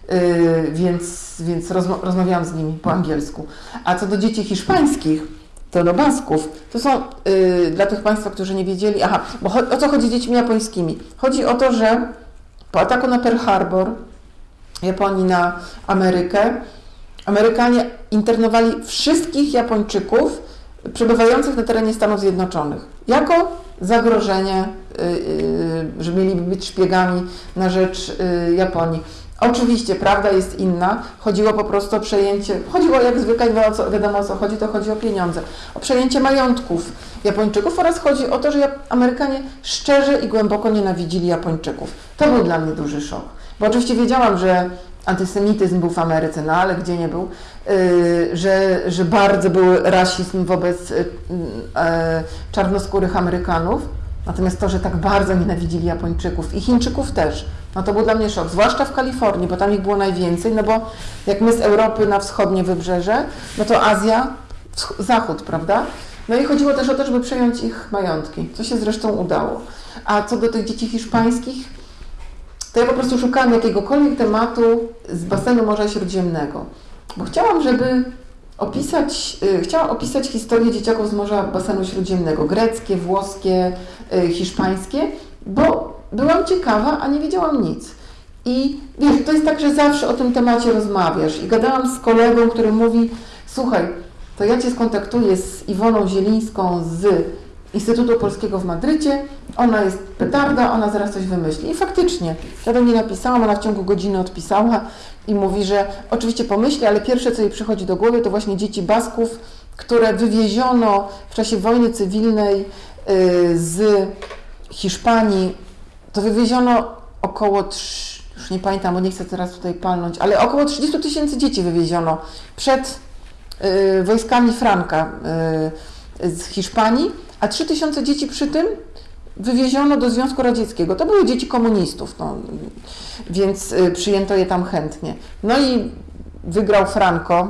yy, więc, więc rozma rozmawiałam z nimi po angielsku. A co do dzieci hiszpańskich, to do Basków, to są yy, dla tych Państwa, którzy nie wiedzieli, aha, bo o co chodzi z dziećmi japońskimi? Chodzi o to, że po ataku na Pearl Harbor, Japonii na Amerykę, Amerykanie internowali wszystkich Japończyków, przebywających na terenie Stanów Zjednoczonych jako zagrożenie, y, y, że mieliby być szpiegami na rzecz y, Japonii. Oczywiście prawda jest inna. Chodziło po prostu o przejęcie, chodziło jak zwykle, wiadomo o co chodzi, to chodzi o pieniądze, o przejęcie majątków Japończyków oraz chodzi o to, że Amerykanie szczerze i głęboko nienawidzili Japończyków. To był dla mnie duży szok. Bo oczywiście wiedziałam, że antysemityzm był w Ameryce, no ale gdzie nie był, yy, że, że bardzo był rasizm wobec yy, yy, czarnoskórych Amerykanów. Natomiast to, że tak bardzo nienawidzili Japończyków i Chińczyków też, no to był dla mnie szok, zwłaszcza w Kalifornii, bo tam ich było najwięcej, no bo jak my z Europy na wschodnie wybrzeże, no to Azja, zachód, prawda? No i chodziło też o to, żeby przejąć ich majątki, co się zresztą udało. A co do tych dzieci hiszpańskich, to ja po prostu szukałam jakiegokolwiek tematu z basenu Morza Śródziemnego, bo chciałam, żeby opisać, y, chciałam opisać historię dzieciaków z Morza Basenu Śródziemnego, greckie, włoskie, y, hiszpańskie, bo byłam ciekawa, a nie wiedziałam nic. I wiesz, to jest tak, że zawsze o tym temacie rozmawiasz. I gadałam z kolegą, który mówi, słuchaj, to ja Cię skontaktuję z Iwoną Zielińską z Instytutu Polskiego w Madrycie. Ona jest petarda, ona zaraz coś wymyśli. I faktycznie, ja do niej napisałam, ona w ciągu godziny odpisała i mówi, że oczywiście pomyśli, ale pierwsze, co jej przychodzi do głowy, to właśnie dzieci Basków, które wywieziono w czasie wojny cywilnej y, z Hiszpanii. To wywieziono około, już nie pamiętam, bo nie chcę teraz tutaj palnąć, ale około 30 tysięcy dzieci wywieziono przed y, wojskami Franka y, z Hiszpanii a 3000 dzieci przy tym wywieziono do Związku Radzieckiego. To były dzieci komunistów, no, więc y, przyjęto je tam chętnie. No i wygrał Franco.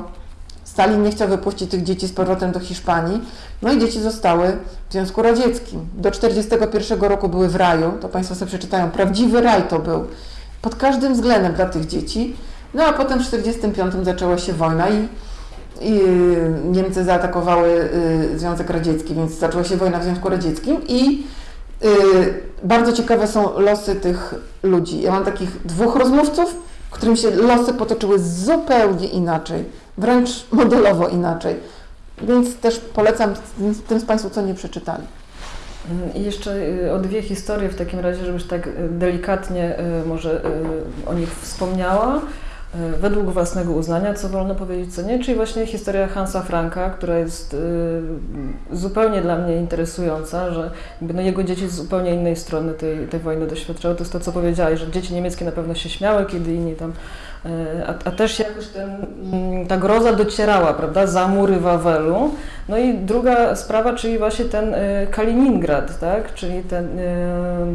Stalin nie chciał wypuścić tych dzieci z powrotem do Hiszpanii. No i dzieci zostały w Związku Radzieckim. Do 1941 roku były w raju, to Państwo sobie przeczytają. Prawdziwy raj to był. Pod każdym względem dla tych dzieci. No a potem w 1945 zaczęła się wojna i, i Niemcy zaatakowały y, Związek Radziecki, więc zaczęła się wojna w Związku Radzieckim i y, bardzo ciekawe są losy tych ludzi. Ja mam takich dwóch rozmówców, którym się losy potoczyły zupełnie inaczej, wręcz modelowo inaczej. Więc też polecam tym, z Państwu, co nie przeczytali. I jeszcze y, o dwie historie w takim razie, żebyś tak delikatnie może o nich wspomniała. Y, Według własnego uznania, co wolno powiedzieć, co nie, czyli właśnie historia Hansa Franka, która jest y, zupełnie dla mnie interesująca, że no jego dzieci z zupełnie innej strony tej, tej wojny doświadczały. To jest to, co powiedziałeś, że dzieci niemieckie na pewno się śmiały, kiedy inni tam y, a, a też jakoś ten, mm, ta groza docierała, prawda, za mury Wawelu. No i druga sprawa, czyli właśnie ten Kaliningrad, tak, czyli ten,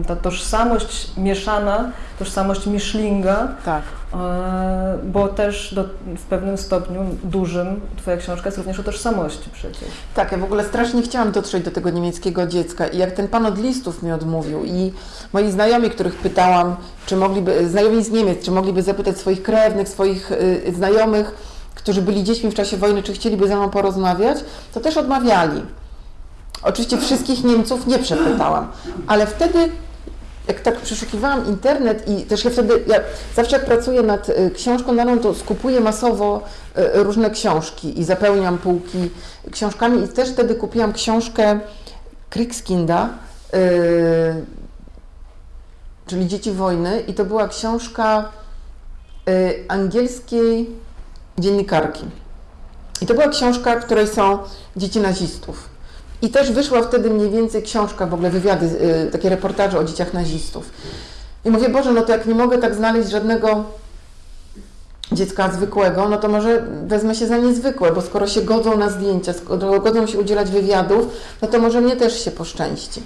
ta tożsamość mieszana, tożsamość Miszlinga, Tak. E, bo też do, w pewnym stopniu dużym Twoja książka jest również o tożsamości przecież. Tak, ja w ogóle strasznie chciałam dotrzeć do tego niemieckiego dziecka i jak ten pan od listów mi odmówił i moi znajomi, których pytałam, czy mogliby, znajomi z Niemiec, czy mogliby zapytać swoich krewnych, swoich y, znajomych, którzy byli dziećmi w czasie wojny, czy chcieliby ze mną porozmawiać, to też odmawiali. Oczywiście wszystkich Niemców nie przepytałam, ale wtedy jak tak przeszukiwałam internet i też ja wtedy, ja zawsze jak pracuję nad y, książką daną, to skupuję masowo y, różne książki i zapełniam półki książkami i też wtedy kupiłam książkę Kriegskinda, y, czyli Dzieci Wojny i to była książka angielskiej dziennikarki. I to była książka, w której są dzieci nazistów. I też wyszła wtedy mniej więcej książka, w ogóle wywiady, y, takie reportaże o dzieciach nazistów. I mówię, Boże, no to jak nie mogę tak znaleźć żadnego dziecka zwykłego, no to może wezmę się za niezwykłe, bo skoro się godzą na zdjęcia, skoro godzą się udzielać wywiadów, no to może mnie też się poszczęści.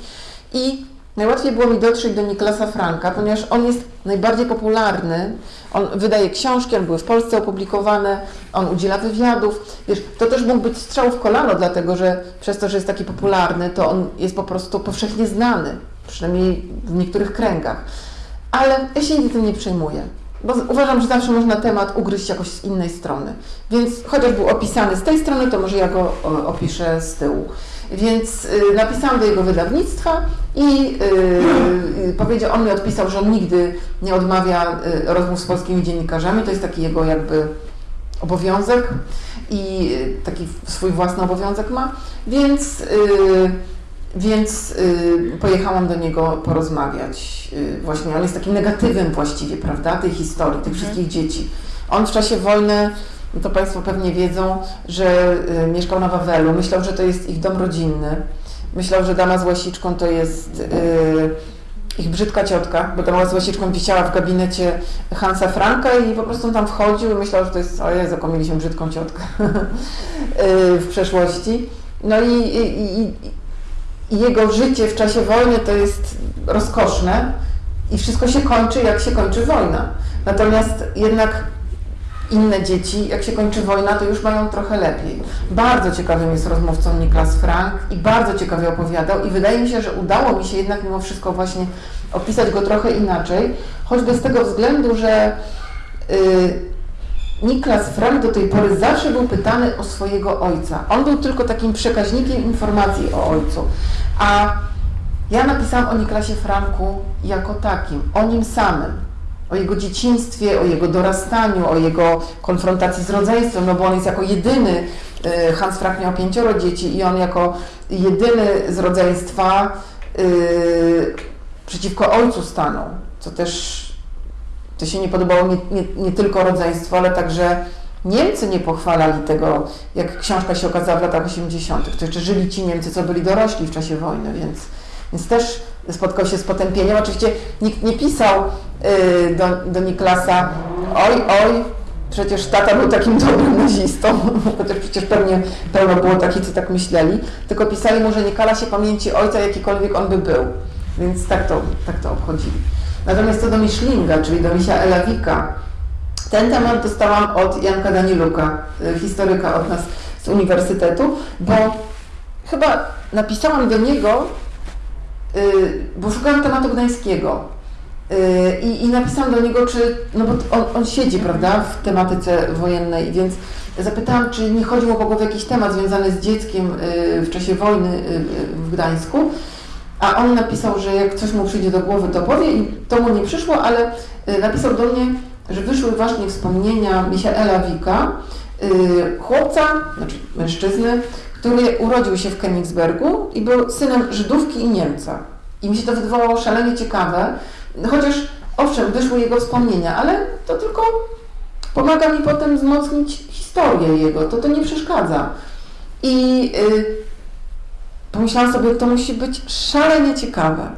I najłatwiej było mi dotrzeć do Niklasa Franka, ponieważ on jest najbardziej popularny, on wydaje książki, one były w Polsce opublikowane, on udziela wywiadów. Wiesz, to też mógł być strzał w kolano, dlatego że przez to, że jest taki popularny, to on jest po prostu powszechnie znany, przynajmniej w niektórych kręgach. Ale ja się nigdy tym nie przejmuję, bo uważam, że zawsze można temat ugryźć jakoś z innej strony. Więc chociaż był opisany z tej strony, to może ja go o, opiszę z tyłu. Więc y, napisałam do jego wydawnictwa i y, y, powiedział, on mi odpisał, że on nigdy nie odmawia rozmów z polskimi dziennikarzami. To jest taki jego jakby obowiązek i taki swój własny obowiązek ma. Więc, więc pojechałam do niego porozmawiać. Właśnie on jest takim negatywem właściwie, prawda, tej historii, tych wszystkich dzieci. On w czasie wojny no to Państwo pewnie wiedzą, że y, mieszkał na Wawelu. Myślał, że to jest ich dom rodzinny. Myślał, że dama z łasiczką to jest y, ich brzydka ciotka, bo dama z łasiczką wisiała w gabinecie Hansa Franka i po prostu tam wchodził i myślał, że to jest, o Jezu, jaką mieliśmy brzydką ciotkę <laughs> y, w przeszłości. No i, i, i, i jego życie w czasie wojny to jest rozkoszne i wszystko się kończy, jak się kończy wojna. Natomiast jednak inne dzieci, jak się kończy wojna, to już mają trochę lepiej. Bardzo ciekawym jest rozmówcą Niklas Frank i bardzo ciekawie opowiadał i wydaje mi się, że udało mi się jednak mimo wszystko właśnie opisać go trochę inaczej, choćby z tego względu, że y, Niklas Frank do tej pory zawsze był pytany o swojego ojca. On był tylko takim przekaźnikiem informacji o ojcu. A ja napisałam o Niklasie Franku jako takim, o nim samym, o jego dzieciństwie, o jego dorastaniu, o jego konfrontacji z rodzeństwem, no bo on jest jako jedyny, y, Hans Frank miał pięcioro dzieci i on jako jedyny z rodzeństwa y, przeciwko ojcu stanął, co też to się nie podobało nie, nie, nie tylko rodzeństwu, ale także Niemcy nie pochwalali tego, jak książka się okazała w latach 80. To jeszcze żyli ci Niemcy, co byli dorośli w czasie wojny, więc, więc też spotkał się z potępieniem. Oczywiście nikt nie pisał y, do, do Niklasa, oj, oj, Przecież tata był takim dobrym nazistą, <laughs> chociaż przecież pewnie pełno było takich, co tak myśleli, tylko pisali mu, że nie kala się pamięci ojca, jakikolwiek on by był. Więc tak to, tak to obchodzili. Natomiast co do Miszlinga, czyli do Misia Elawika, ten temat dostałam od Janka Daniluka, y, historyka od nas z uniwersytetu, bo chyba napisałam do niego, bo szukałam tematu gdańskiego. y, I, I napisałam do niego, czy, no bo on, on siedzi, prawda, w tematyce wojennej, więc zapytałam, czy nie chodzi mu po głowie jakiś temat związany z dzieckiem y, w czasie wojny y, y, w Gdańsku. A on napisał, że jak coś mu przyjdzie do głowy, to powie i to mu nie przyszło, ale y, napisał do mnie, że wyszły właśnie wspomnienia Michaela Wika, y, chłopca, znaczy mężczyzny, który urodził się w Königsbergu i był synem Żydówki i Niemca. I mi się to wydawało szalenie ciekawe, chociaż owszem, wyszły jego wspomnienia, ale to tylko pomaga mi potem wzmocnić historię jego, to to nie przeszkadza. I y, pomyślałam sobie, to musi być szalenie ciekawe.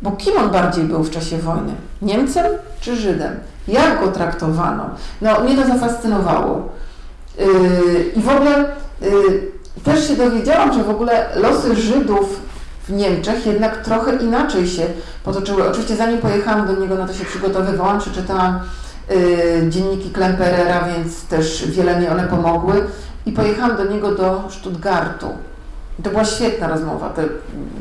Bo kim on bardziej był w czasie wojny? Niemcem czy Żydem? Jak go traktowano? No, mnie to zafascynowało. Yy, I w ogóle yy, też się dowiedziałam, że w ogóle losy Żydów w Niemczech jednak trochę inaczej się potoczyły. Oczywiście zanim pojechałam do niego, no to się przygotowywałam, przeczytałam yy, dzienniki Klemperera, więc też wiele mi one pomogły. I pojechałam do niego do Stuttgartu. I To była świetna rozmowa. Te,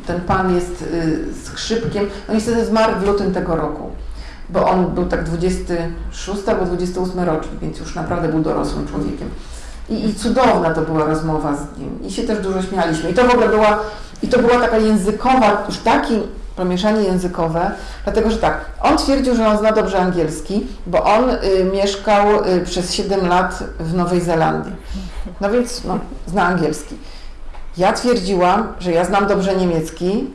ten pan jest y, skrzypkiem. No niestety zmarł w lutym tego roku, bo on był tak 26 albo 28 rocznik, więc już naprawdę był dorosłym człowiekiem. I, I cudowna to była rozmowa z nim. I się też dużo śmialiśmy. I to w ogóle była, i to była taka językowa, już takie pomieszanie językowe, dlatego że tak, on twierdził, że on zna dobrze angielski, bo on y, mieszkał y, przez 7 lat w Nowej Zelandii. No więc no, zna angielski. Ja twierdziłam, że ja znam dobrze niemiecki.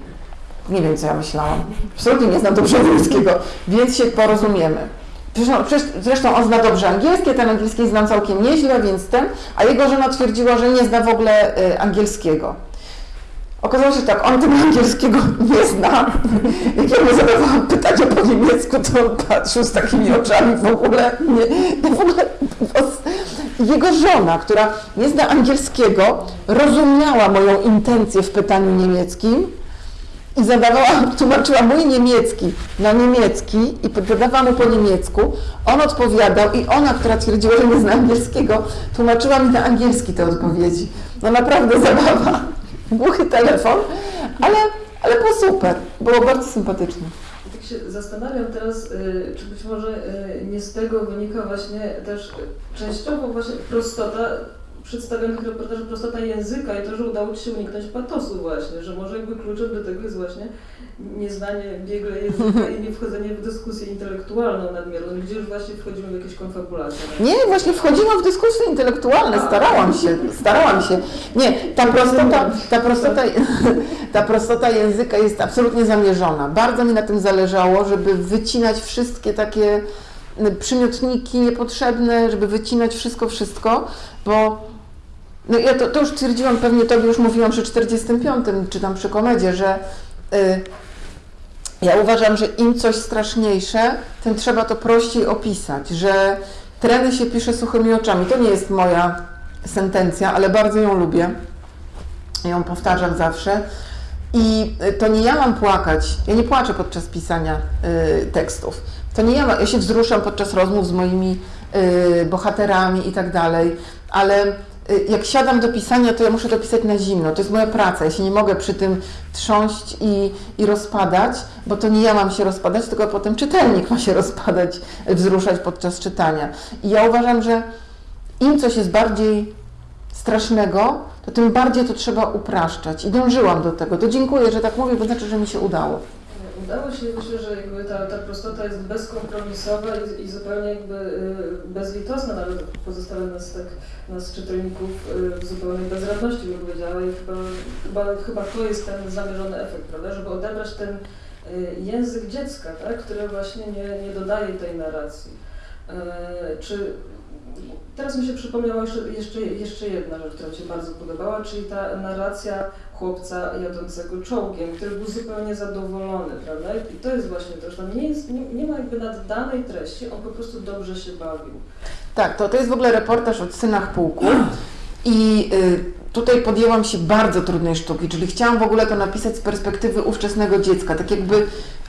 Nie wiem, co ja myślałam. Absolutnie nie znam dobrze niemieckiego, więc się porozumiemy. Zresztą, on zna dobrze angielskie, ten angielski znam całkiem nieźle, więc ten, a jego żona twierdziła, że nie zna w ogóle y, angielskiego. Okazało się tak, on tego angielskiego <laughs> nie zna. Jak ja mu zadawałam pytania po niemiecku, to on patrzył z takimi oczami w ogóle nie, w ogóle jego żona, która nie zna angielskiego, rozumiała moją intencję w pytaniu niemieckim i zadawała, <laughs> tłumaczyła mój niemiecki na niemiecki i zadawała mu po niemiecku. On odpowiadał i ona, która twierdziła, że nie zna angielskiego, tłumaczyła mi na angielski te odpowiedzi. No naprawdę <laughs> zabawa. Głuchy telefon, ale, ale było super. Było bardzo sympatyczne. Tak się zastanawiam teraz, y, czy być może y, nie z tego wynika właśnie też częściowo właśnie prostota przedstawionych reportaży, prostota języka i to, że udało Ci się uniknąć patosu właśnie, że może jakby kluczem do tego jest właśnie nieznanie biegle języka i nie wchodzenie w dyskusję intelektualną nadmierną, gdzie już właśnie wchodzimy w jakieś konfabulacje. Nie, właśnie wchodziłam w dyskusje intelektualne, starałam się, starałam się. Nie, ta prostota, ta prostota, <laughs> ta prostota języka jest absolutnie zamierzona. Bardzo mi na tym zależało, żeby wycinać wszystkie takie y, przymiotniki niepotrzebne, żeby wycinać wszystko, wszystko, bo no ja to, to już twierdziłam, pewnie Tobie już mówiłam przy 45, czy tam przy komedzie, że y, ja uważam, że im coś straszniejsze, tym trzeba to prościej opisać, że treny się pisze suchymi oczami. To nie jest moja sentencja, ale bardzo ją lubię. Ją powtarzam zawsze. I y, to nie ja mam płakać, ja nie płaczę podczas pisania y, tekstów. To nie ja, ma, ja się wzruszam podczas rozmów z moimi y, bohaterami i tak dalej, ale jak siadam do pisania, to ja muszę to pisać na zimno. To jest moja praca. Ja się nie mogę przy tym trząść i, i rozpadać, bo to nie ja mam się rozpadać, tylko potem czytelnik ma się <laughs> rozpadać, y, wzruszać podczas czytania. I ja uważam, że im coś jest bardziej strasznego, to tym bardziej to trzeba upraszczać. I dążyłam do tego. To dziękuję, że tak mówię, bo znaczy, że mi się udało. Udało się, myślę, że jakby ta, ta prostota jest bezkompromisowa i, i zupełnie jakby y, bezlitosna, nawet pozostawia nas tak, nas czytelników y, w zupełnej bezradności, bym powiedziała. I chyba, chyba, chyba to jest ten zamierzony efekt, prawda, żeby odebrać ten y, język dziecka, tak, który właśnie nie, nie dodaje tej narracji. Czy Teraz mi się przypomniała jeszcze, jeszcze, jeszcze jedna rzecz, która Ci bardzo podobała, czyli ta narracja chłopca jadącego czołgiem, który był zupełnie zadowolony, prawda? I to jest właśnie to, że tam nie, jest, nie, nie ma jakby naddanej treści, on po prostu dobrze się bawił. Tak, to, to jest w ogóle reportaż o synach pułku i y, tutaj podjęłam się bardzo trudnej sztuki, czyli chciałam w ogóle to napisać z perspektywy ówczesnego dziecka, tak jakby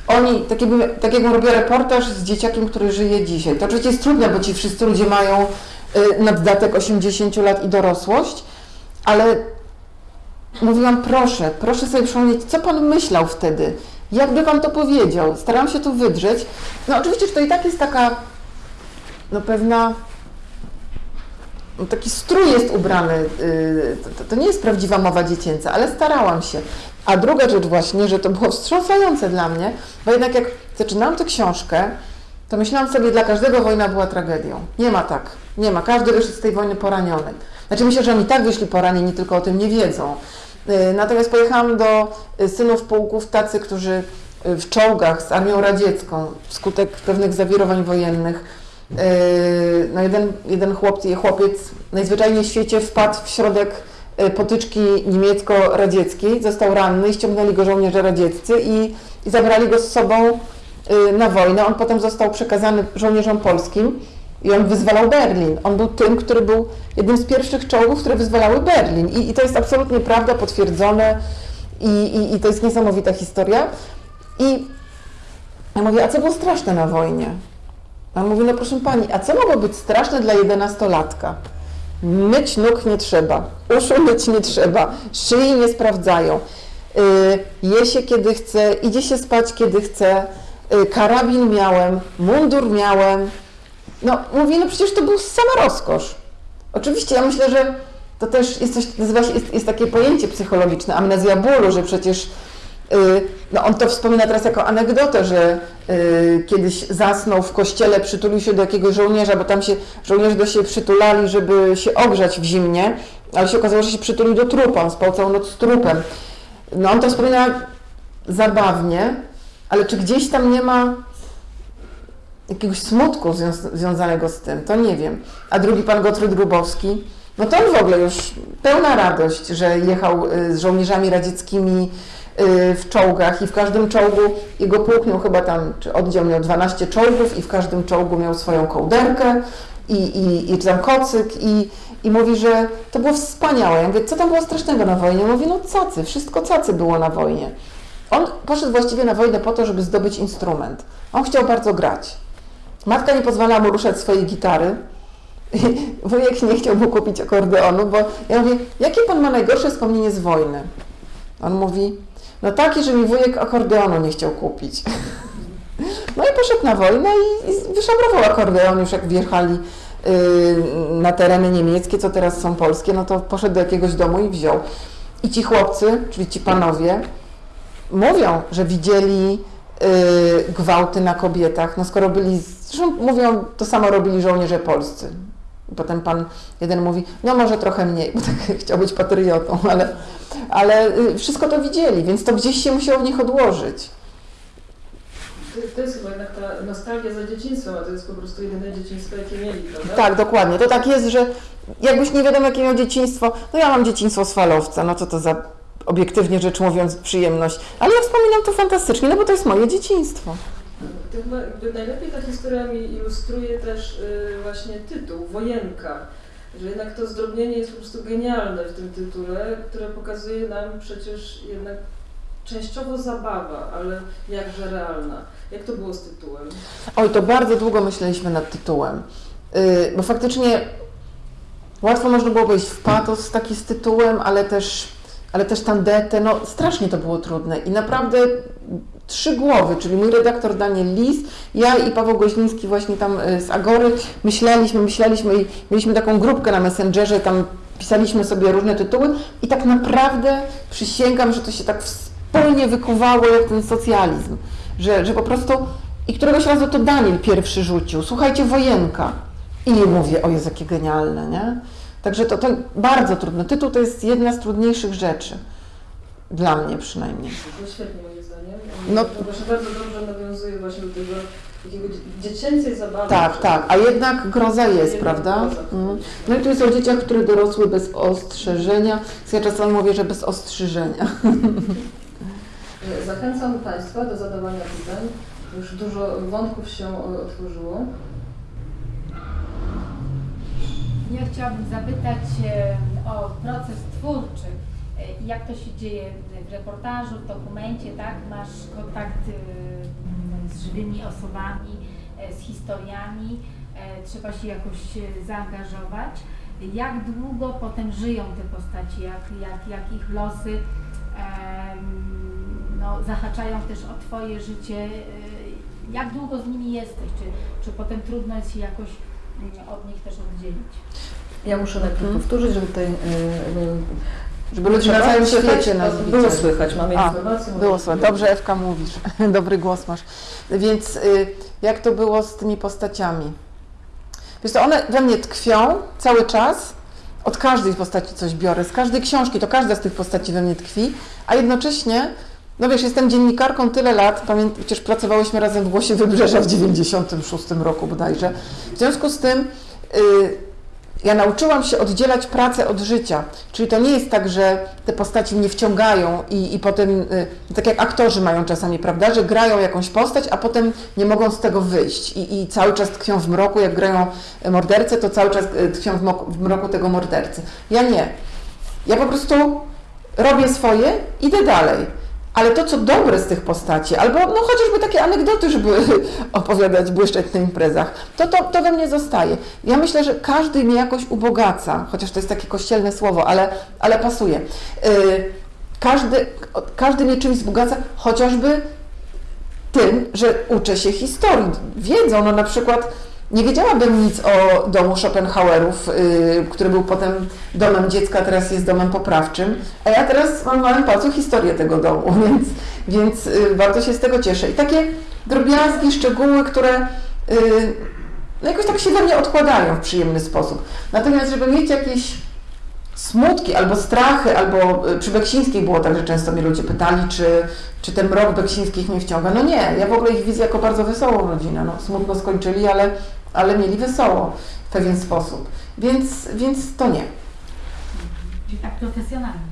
oni, tak jakby, tak jakbym robiła reportaż z dzieciakiem, który żyje dzisiaj. To oczywiście jest trudne, bo ci wszyscy ludzie mają y, naddatek 80 lat i dorosłość, ale mówiłam, proszę, proszę sobie przypomnieć, co Pan myślał wtedy, jakby Pan to powiedział. Starałam się to wydrzeć. No oczywiście, że to i tak jest taka, no pewna, no taki strój jest ubrany, yy, to, to nie jest prawdziwa mowa dziecięca, ale starałam się. A druga rzecz właśnie, że to było wstrząsające dla mnie, bo jednak jak zaczynałam tę książkę, to myślałam sobie, dla każdego wojna była tragedią. Nie ma tak, nie ma. Każdy wyszedł z tej wojny poraniony. Znaczy myślę, że oni tak wyszli poranieni, tylko o tym nie wiedzą. Yy, Natomiast pojechałam do y, synów pułków, tacy, którzy y, w czołgach z armią radziecką, wskutek pewnych zawirowań wojennych, no jeden, jeden chłopiec, chłopiec najzwyczajniej w świecie wpadł w środek y, potyczki niemiecko-radzieckiej, został ranny ściągnęli go żołnierze radzieccy i, i zabrali go z sobą y, na wojnę. On potem został przekazany żołnierzom polskim i on wyzwalał Berlin. On był tym, który był jednym z pierwszych czołgów, które wyzwalały Berlin. I, i to jest absolutnie prawda, potwierdzone i, i, i to jest niesamowita historia. I ja mówię, a co było straszne na wojnie? A on mówi, no proszę Pani, a co mogło być straszne dla jedenastolatka? Myć nóg nie trzeba, uszu myć nie trzeba, szyi nie sprawdzają, yy, je się kiedy chce, idzie się spać kiedy chce, yy, karabin miałem, mundur miałem. No mówi, no przecież to był sama rozkosz. Oczywiście ja myślę, że to też jest coś, nazywa się, jest, jest takie pojęcie psychologiczne, amnezja bólu, że przecież yy, no on to wspomina teraz jako anegdotę, że yy, kiedyś zasnął w kościele, przytulił się do jakiegoś żołnierza, bo tam się żołnierze do siebie przytulali, żeby się ogrzać w zimnie, ale się okazało, że się przytulił do trupa, on spał całą noc z trupem. No on to wspomina zabawnie, ale czy gdzieś tam nie ma jakiegoś smutku zwią- związanego z tym, to nie wiem. A drugi pan Gottfried Grubowski, no to on w ogóle już pełna radość, że jechał y, z żołnierzami radzieckimi y, w czołgach i w każdym czołgu jego pułk miał chyba tam, czy oddział miał 12 czołgów i w każdym czołgu miał swoją kołderkę i, i, i tam kocyk i, i mówi, że to było wspaniałe. Ja mówię, co tam było strasznego na wojnie? Mówi, no cacy, wszystko cacy było na wojnie. On poszedł właściwie na wojnę po to, żeby zdobyć instrument. On chciał bardzo grać. Matka nie pozwalała mu ruszać swojej gitary. <laughs> Wujek nie chciał mu kupić akordeonu, bo ja mówię, jakie pan ma najgorsze wspomnienie z wojny? On mówi, no takie, że mi wujek akordeonu nie chciał kupić. <laughs> No i poszedł na wojnę i, i wyszabrował akordeon już jak wjechali yy, na tereny niemieckie, co teraz są polskie, no to poszedł do jakiegoś domu i wziął. I ci chłopcy, czyli ci panowie, mówią, że widzieli gwałty na kobietach, no skoro byli, zresztą mówią, to samo robili żołnierze polscy. Potem pan jeden mówi, no może trochę mniej, bo tak <laughs> chciał być patriotą, ale, ale y, wszystko to widzieli, więc to gdzieś się musiało w nich odłożyć. To, to jest chyba jednak ta nostalgia za dzieciństwem, a to jest po prostu jedyne dzieciństwo, jakie mieli, prawda? Tak, dokładnie. To tak jest, że jakbyś nie wiadomo, jakie miał dzieciństwo, no ja mam dzieciństwo z falowca, no co to za obiektywnie rzecz mówiąc przyjemność, ale ja wspominam to fantastycznie, no bo to jest moje dzieciństwo. Najlepiej ta historia mi ilustruje też y, właśnie tytuł, Wojenka. Że jednak to zdrobnienie jest po prostu genialne w tym tytule, które pokazuje nam przecież jednak częściowo zabawa, ale jakże realna. Jak to było z tytułem? Oj, to bardzo długo myśleliśmy nad tytułem, yy, bo faktycznie łatwo można było wejść w patos taki z tytułem, ale też, ale też tandetę, no strasznie to było trudne i naprawdę trzy głowy, czyli mój redaktor Daniel Lis, ja i Paweł Goźliński właśnie tam y, z Agory myśleliśmy, myśleliśmy i mieliśmy taką grupkę na Messengerze, tam pisaliśmy sobie różne tytuły i tak naprawdę przysięgam, że to się tak wspólnie wykuwało jak ten socjalizm, że, że po prostu i któregoś razu to Daniel pierwszy rzucił, słuchajcie, wojenka. I mówię, o Jezu, jakie genialne, nie? Także to, to bardzo trudne. Tytuł to jest jedna z trudniejszych rzeczy. Dla mnie przynajmniej. To było świetnie moim zdaniem. No- To właśnie bardzo dobrze nawiązuje właśnie do tego takiego dzie- dziecięcej zabawy. Tak, tak, a jednak groza jest, prawda? Mm. No i tu jest o dzieciach, które dorosły bez ostrzeżenia. Ja czasami mówię, że bez ostrzyżenia. Zachęcam Państwa do zadawania pytań. Już dużo wątków się e, otworzyło. chciałabym zapytać o proces twórczy. E, Jak to się dzieje w reportażu, w dokumencie, tak? Masz kontakt e, z żywymi osobami, e, z historiami, e, trzeba się jakoś zaangażować. Jak długo potem żyją te postaci, jak, jak, jak ich losy no, zahaczają też o Twoje życie? Jak długo z nimi jesteś? Czy, czy potem trudno jest się jakoś od nich też oddzielić? Ja muszę najpierw Mhm. powtórzyć, żeby tutaj... e, Żeby ludzie na całym świecie nas Było widzieli. słychać, mamy A, informację. Było słychać. Dobrze, Ewka, mówisz. <laughs> Dobry głos masz. Więc y, jak to było z tymi postaciami? Wiesz to one we mnie tkwią cały czas. Od każdej postaci coś biorę. Z każdej książki, to każda z tych postaci we mnie tkwi. A jednocześnie, no wiesz, jestem dziennikarką tyle lat. Pamię- przecież pracowałyśmy razem w Głosie Wybrzeża w 96 roku bodajże. W związku z tym... Y, ja nauczyłam się oddzielać pracę od życia. Czyli to nie jest tak, że te postaci mnie wciągają i, i potem, y, tak jak aktorzy mają czasami, prawda, że grają jakąś postać, a potem nie mogą z tego wyjść i, i cały czas tkwią w mroku. Jak grają mordercę, to cały czas y, tkwią w mroku, w mroku tego mordercy. Ja nie. Ja po prostu robię swoje, idę dalej. Ale to, co dobre z tych postaci, albo no chociażby takie anegdoty, żeby <laughs> opowiadać, błyszczeć na imprezach, to, to, to we mnie zostaje. Ja myślę, że każdy mnie jakoś ubogaca, chociaż to jest takie kościelne słowo, ale, ale pasuje. Yy, każdy, każdy mnie czymś wzbogaca, chociażby tym, że uczę się historii, wiedzą, no na przykład nie wiedziałabym nic o domu Schopenhauerów, yy, który był potem domem dziecka, teraz jest domem poprawczym, a ja teraz mam w małym palcu historię tego domu, <laughs> więc, więc yy, bardzo się z tego cieszę. I takie drobiazgi, szczegóły, które yy, no jakoś tak się we mnie odkładają w przyjemny sposób. Natomiast, żeby mieć jakieś smutki albo strachy, albo y, przy Beksińskiej było tak, że często mnie ludzie pytali, czy, czy ten mrok Beksińskich mnie wciąga. No nie, ja w ogóle ich widzę jako bardzo wesołą rodzinę. No, smutno skończyli, ale, ale mieli wesoło w pewien sposób. Więc, więc to nie. Czyli tak profesjonalnie.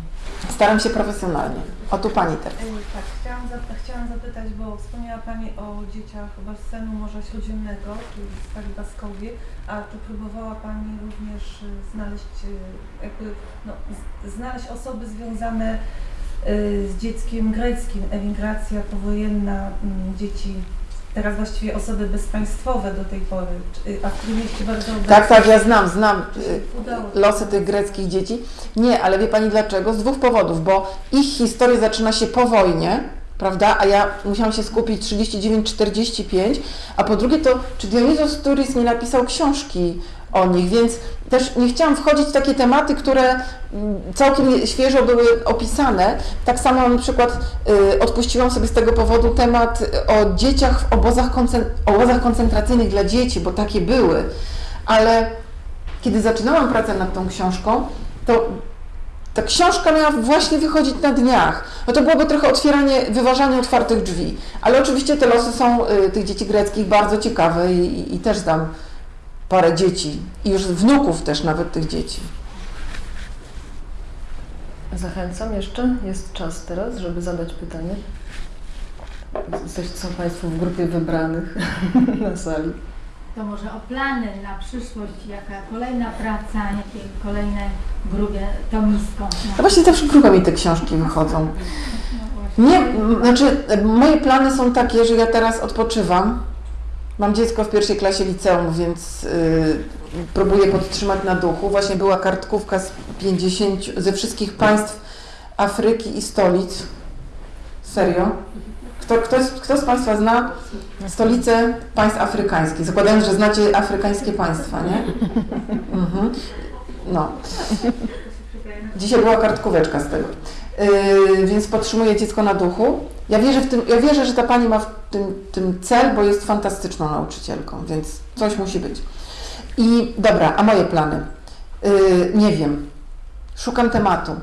Staram się profesjonalnie. O tu Pani teraz. Tak, chciałam, zap- chciałam zapytać, bo wspomniała Pani o dzieciach basenu Morza Śródziemnego, czyli Stali Baskowie, a czy próbowała Pani również e, znaleźć, e, jakby, no, z, znaleźć osoby związane e, z dzieckiem greckim, emigracja powojenna, mm, dzieci, teraz właściwie osoby bezpaństwowe do tej pory, czy, a w którym mieście bardzo Tak, tak, ja znam, znam y, losy tych greckich dzieci. Nie, ale wie Pani dlaczego? Z dwóch powodów, bo ich historia zaczyna się po wojnie, prawda, a ja musiałam się skupić 39-45, a po drugie to, czy Dionisos Turis nie napisał książki o nich, więc też nie chciałam wchodzić w takie tematy, które mm, całkiem świeżo były opisane. Tak samo na przykład y, odpuściłam sobie z tego powodu temat o dzieciach w obozach, obozach koncentracyjnych dla dzieci, bo takie były. Ale kiedy zaczynałam pracę nad tą książką, to ta książka miała właśnie wychodzić na dniach. No to byłoby trochę otwieranie, wyważanie otwartych drzwi. Ale oczywiście te losy są y, tych dzieci greckich bardzo ciekawe i, i, i też znam parę dzieci i już wnuków też nawet tych dzieci. Zachęcam jeszcze, jest czas teraz, żeby zadać pytanie. Jesteś, są Państwo w grupie wybranych <laughs> na sali. To może o plany na przyszłość, jaka kolejna praca, jakie kolejne grubie tomisko. No właśnie zawsze grupami te książki wychodzą. No. Nie, znaczy moje plany są takie, że ja teraz odpoczywam. Mam dziecko w pierwszej klasie liceum, więc y, próbuję podtrzymać na duchu. Właśnie była kartkówka z 50 ze wszystkich państw Afryki i stolic. Serio? Kto, kto, kto z Państwa zna stolice państw afrykańskich? Zakładając, że znacie afrykańskie państwa, nie? Mhm. No. Dzisiaj była kartkóweczka z tego. Yy, więc podtrzymuję dziecko na duchu. Ja wierzę, w tym, ja wierzę, że ta pani ma w tym, tym cel, bo jest fantastyczną nauczycielką, więc coś musi być. I dobra, a moje plany? Yy, nie wiem. Szukam tematu.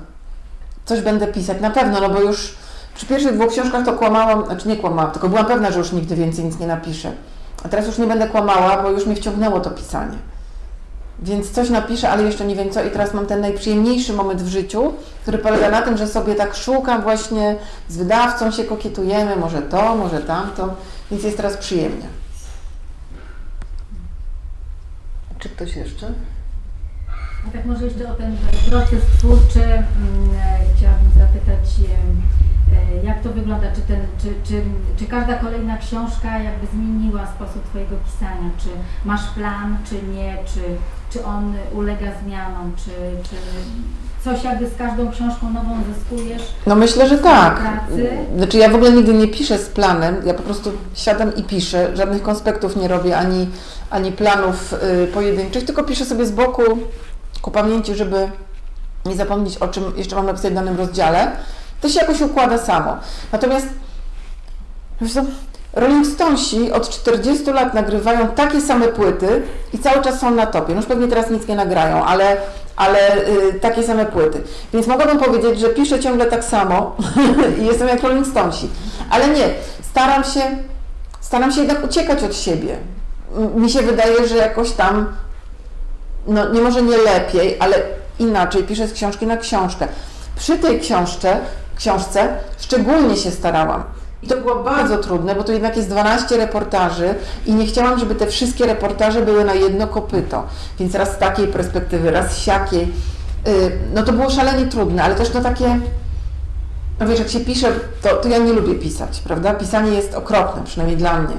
Coś będę pisać, na pewno, no bo już przy pierwszych dwóch książkach to kłamałam, znaczy nie kłamałam, tylko byłam pewna, że już nigdy więcej nic nie napiszę. A teraz już nie będę kłamała, bo już mnie wciągnęło to pisanie. Więc coś napiszę, ale jeszcze nie wiem co. I teraz mam ten najprzyjemniejszy moment w życiu, który polega na tym, że sobie tak szukam właśnie, z wydawcą się kokietujemy, może to, może tamto, więc jest teraz przyjemnie. Czy ktoś jeszcze? A tak może jeszcze o ten proces twórczy mm, e, chciałabym zapytać, e, jak to wygląda, czy, ten, czy, czy, czy każda kolejna książka jakby zmieniła sposób Twojego pisania, czy masz plan, czy nie, czy, czy on ulega zmianom, czy, czy coś jakby z każdą książką nową zyskujesz? No myślę, że tak. Pracy? Znaczy ja w ogóle nigdy nie piszę z planem, ja po prostu siadam i piszę, żadnych konspektów nie robię, ani, ani planów y, pojedynczych, tylko piszę sobie z boku ku pamięci, żeby nie zapomnieć o czym jeszcze mam napisać w danym rozdziale. To się jakoś układa samo. Natomiast co, Rolling Stonesi od 40 lat nagrywają takie same płyty i cały czas są na topie. No już pewnie teraz nic nie nagrają, ale, ale y, takie same płyty. Więc mogłabym powiedzieć, że piszę ciągle tak samo <laughs> i jestem jak Rolling Stonesi. Ale nie, staram się, staram się jednak uciekać od siebie. Mi się wydaje, że jakoś tam, no nie może nie lepiej, ale inaczej piszę z książki na książkę. Przy tej książce, książce szczególnie się starałam. I to było bardzo trudne, bo to jednak jest 12 reportaży i nie chciałam, żeby te wszystkie reportaże były na jedno kopyto. Więc raz z takiej perspektywy, raz siakiej. Y, No to było szalenie trudne, ale też no takie, no wiesz, jak się pisze, to, to ja nie lubię pisać, prawda? Pisanie jest okropne, przynajmniej dla mnie.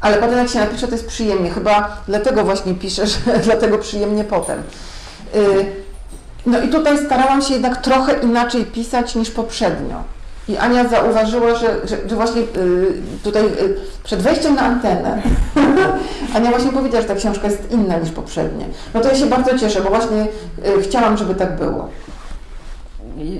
Ale potem jak się napisze, to jest przyjemnie. Chyba dlatego właśnie piszę, że <laughs> dlatego przyjemnie potem. Y, No i tutaj starałam się jednak trochę inaczej pisać niż poprzednio. I Ania zauważyła, że, że, że właśnie y, tutaj y, przed wejściem na antenę <laughs> Ania właśnie powiedziała, że ta książka jest inna niż poprzednie. No to ja się bardzo cieszę, bo właśnie y, chciałam, żeby tak było.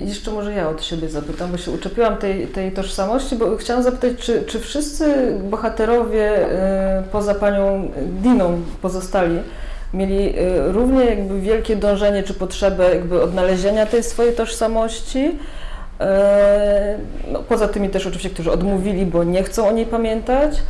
Jeszcze może ja od siebie zapytam, bo się uczepiłam tej, tej tożsamości, bo chciałam zapytać, czy, czy wszyscy bohaterowie e, poza panią Diną pozostali mieli e, równie jakby wielkie dążenie czy potrzebę jakby odnalezienia tej swojej tożsamości? E, No, poza tymi też oczywiście, którzy odmówili, bo nie chcą o niej pamiętać.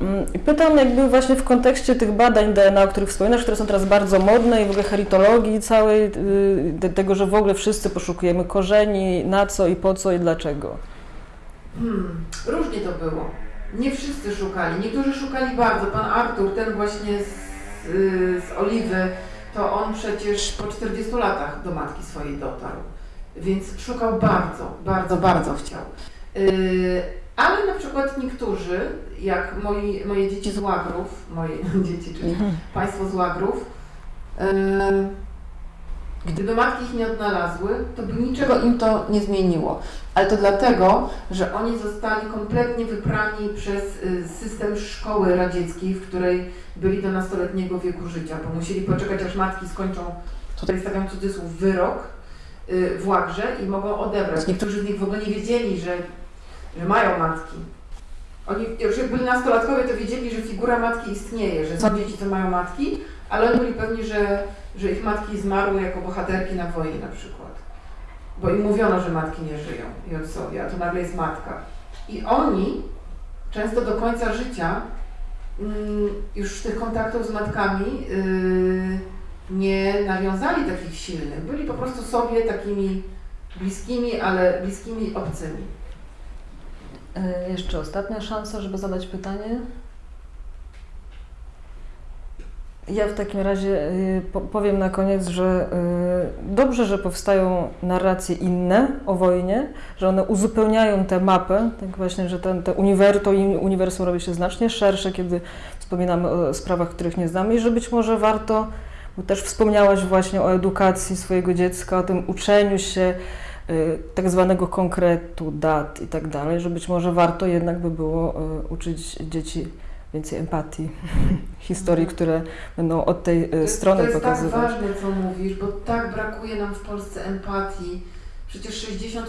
Mm, pytam jakby właśnie w kontekście tych badań DNA, o których wspominasz, które są teraz bardzo modne i w ogóle heritologii całej, y, te- tego, że w ogóle wszyscy poszukujemy korzeni, na co i po co i dlaczego. Hmm, różnie to było. Nie wszyscy szukali. Niektórzy szukali bardzo. Pan Artur, ten właśnie z, y, z Oliwy, to on przecież po 40 latach do matki swojej dotarł. Więc szukał bardzo, bardzo, bardzo chciał. Y, ale na przykład niektórzy, jak moi, moje dzieci z Łagrów, moje <laughs> dzieci, czyli państwo z Łagrów, y, gdyby matki ich nie odnalazły, to by niczego im to nie zmieniło. Ale to dlatego, że oni zostali kompletnie wyprani przez y, system szkoły radzieckiej, w której byli do nastoletniego wieku życia, bo musieli poczekać, aż matki skończą, tutaj stawiam cudzysłów, wyrok w Łagrze i mogą odebrać. Niektórzy z nich w ogóle nie wiedzieli, że, że mają matki. Oni już jak byli nastolatkowie, to wiedzieli, że figura matki istnieje, że są dzieci, co mają matki, ale oni byli pewni, że, że ich matki zmarły jako bohaterki na wojnie na przykład. Bo im mówiono, że matki nie żyją i ojcowie, a to nagle jest matka. I oni często do końca życia mm, już tych kontaktów z matkami yy, nie nawiązali takich silnych. Byli po prostu sobie takimi bliskimi, ale bliskimi obcymi. E, Jeszcze ostatnia szansa, żeby zadać pytanie. Ja w takim razie po- powiem na koniec, że y, dobrze, że powstają narracje inne o wojnie, że one uzupełniają tę mapę, tak właśnie, że ten, uniwersum robi się znacznie szersze, kiedy wspominamy o sprawach, których nie znamy i że być może warto, bo też wspomniałaś właśnie o edukacji swojego dziecka, o tym uczeniu się y, tak zwanego konkretu, dat i tak dalej, że być może warto jednak by było y, uczyć dzieci więcej empatii, <laughs> historii, które będą od tej y, strony to jest pokazywać. tak ważne, co mówisz, bo tak brakuje nam w Polsce empatii. Przecież 60%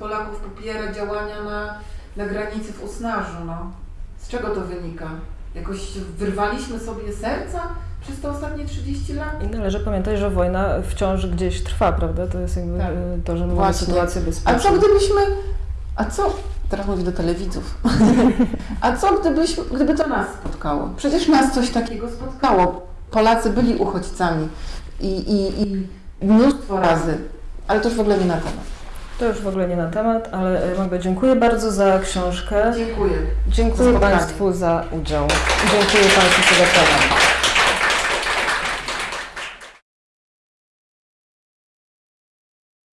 Polaków popiera działania na, na granicy w Usnarzu. No. Z czego to wynika? Jakoś wyrwaliśmy sobie serca przez te ostatnie 30 lat? I należy pamiętać, że wojna wciąż gdzieś trwa, prawda? To jest jakby Tak. to, że Właśnie. sytuację A bezpieczną. co gdybyśmy... A co... Teraz mówię do telewidzów. <laughs> A co gdybyśmy, gdyby to nas spotkało? Przecież nas coś takiego spotkało. Polacy byli uchodźcami i, i, i mnóstwo razy. Ale to już w ogóle nie na temat. To już w ogóle nie na temat, ale y, Magda, dziękuję bardzo za książkę. Dziękuję. Dziękuję spotkanie. Państwu za udział. Dziękuję Państwu za zapraszam.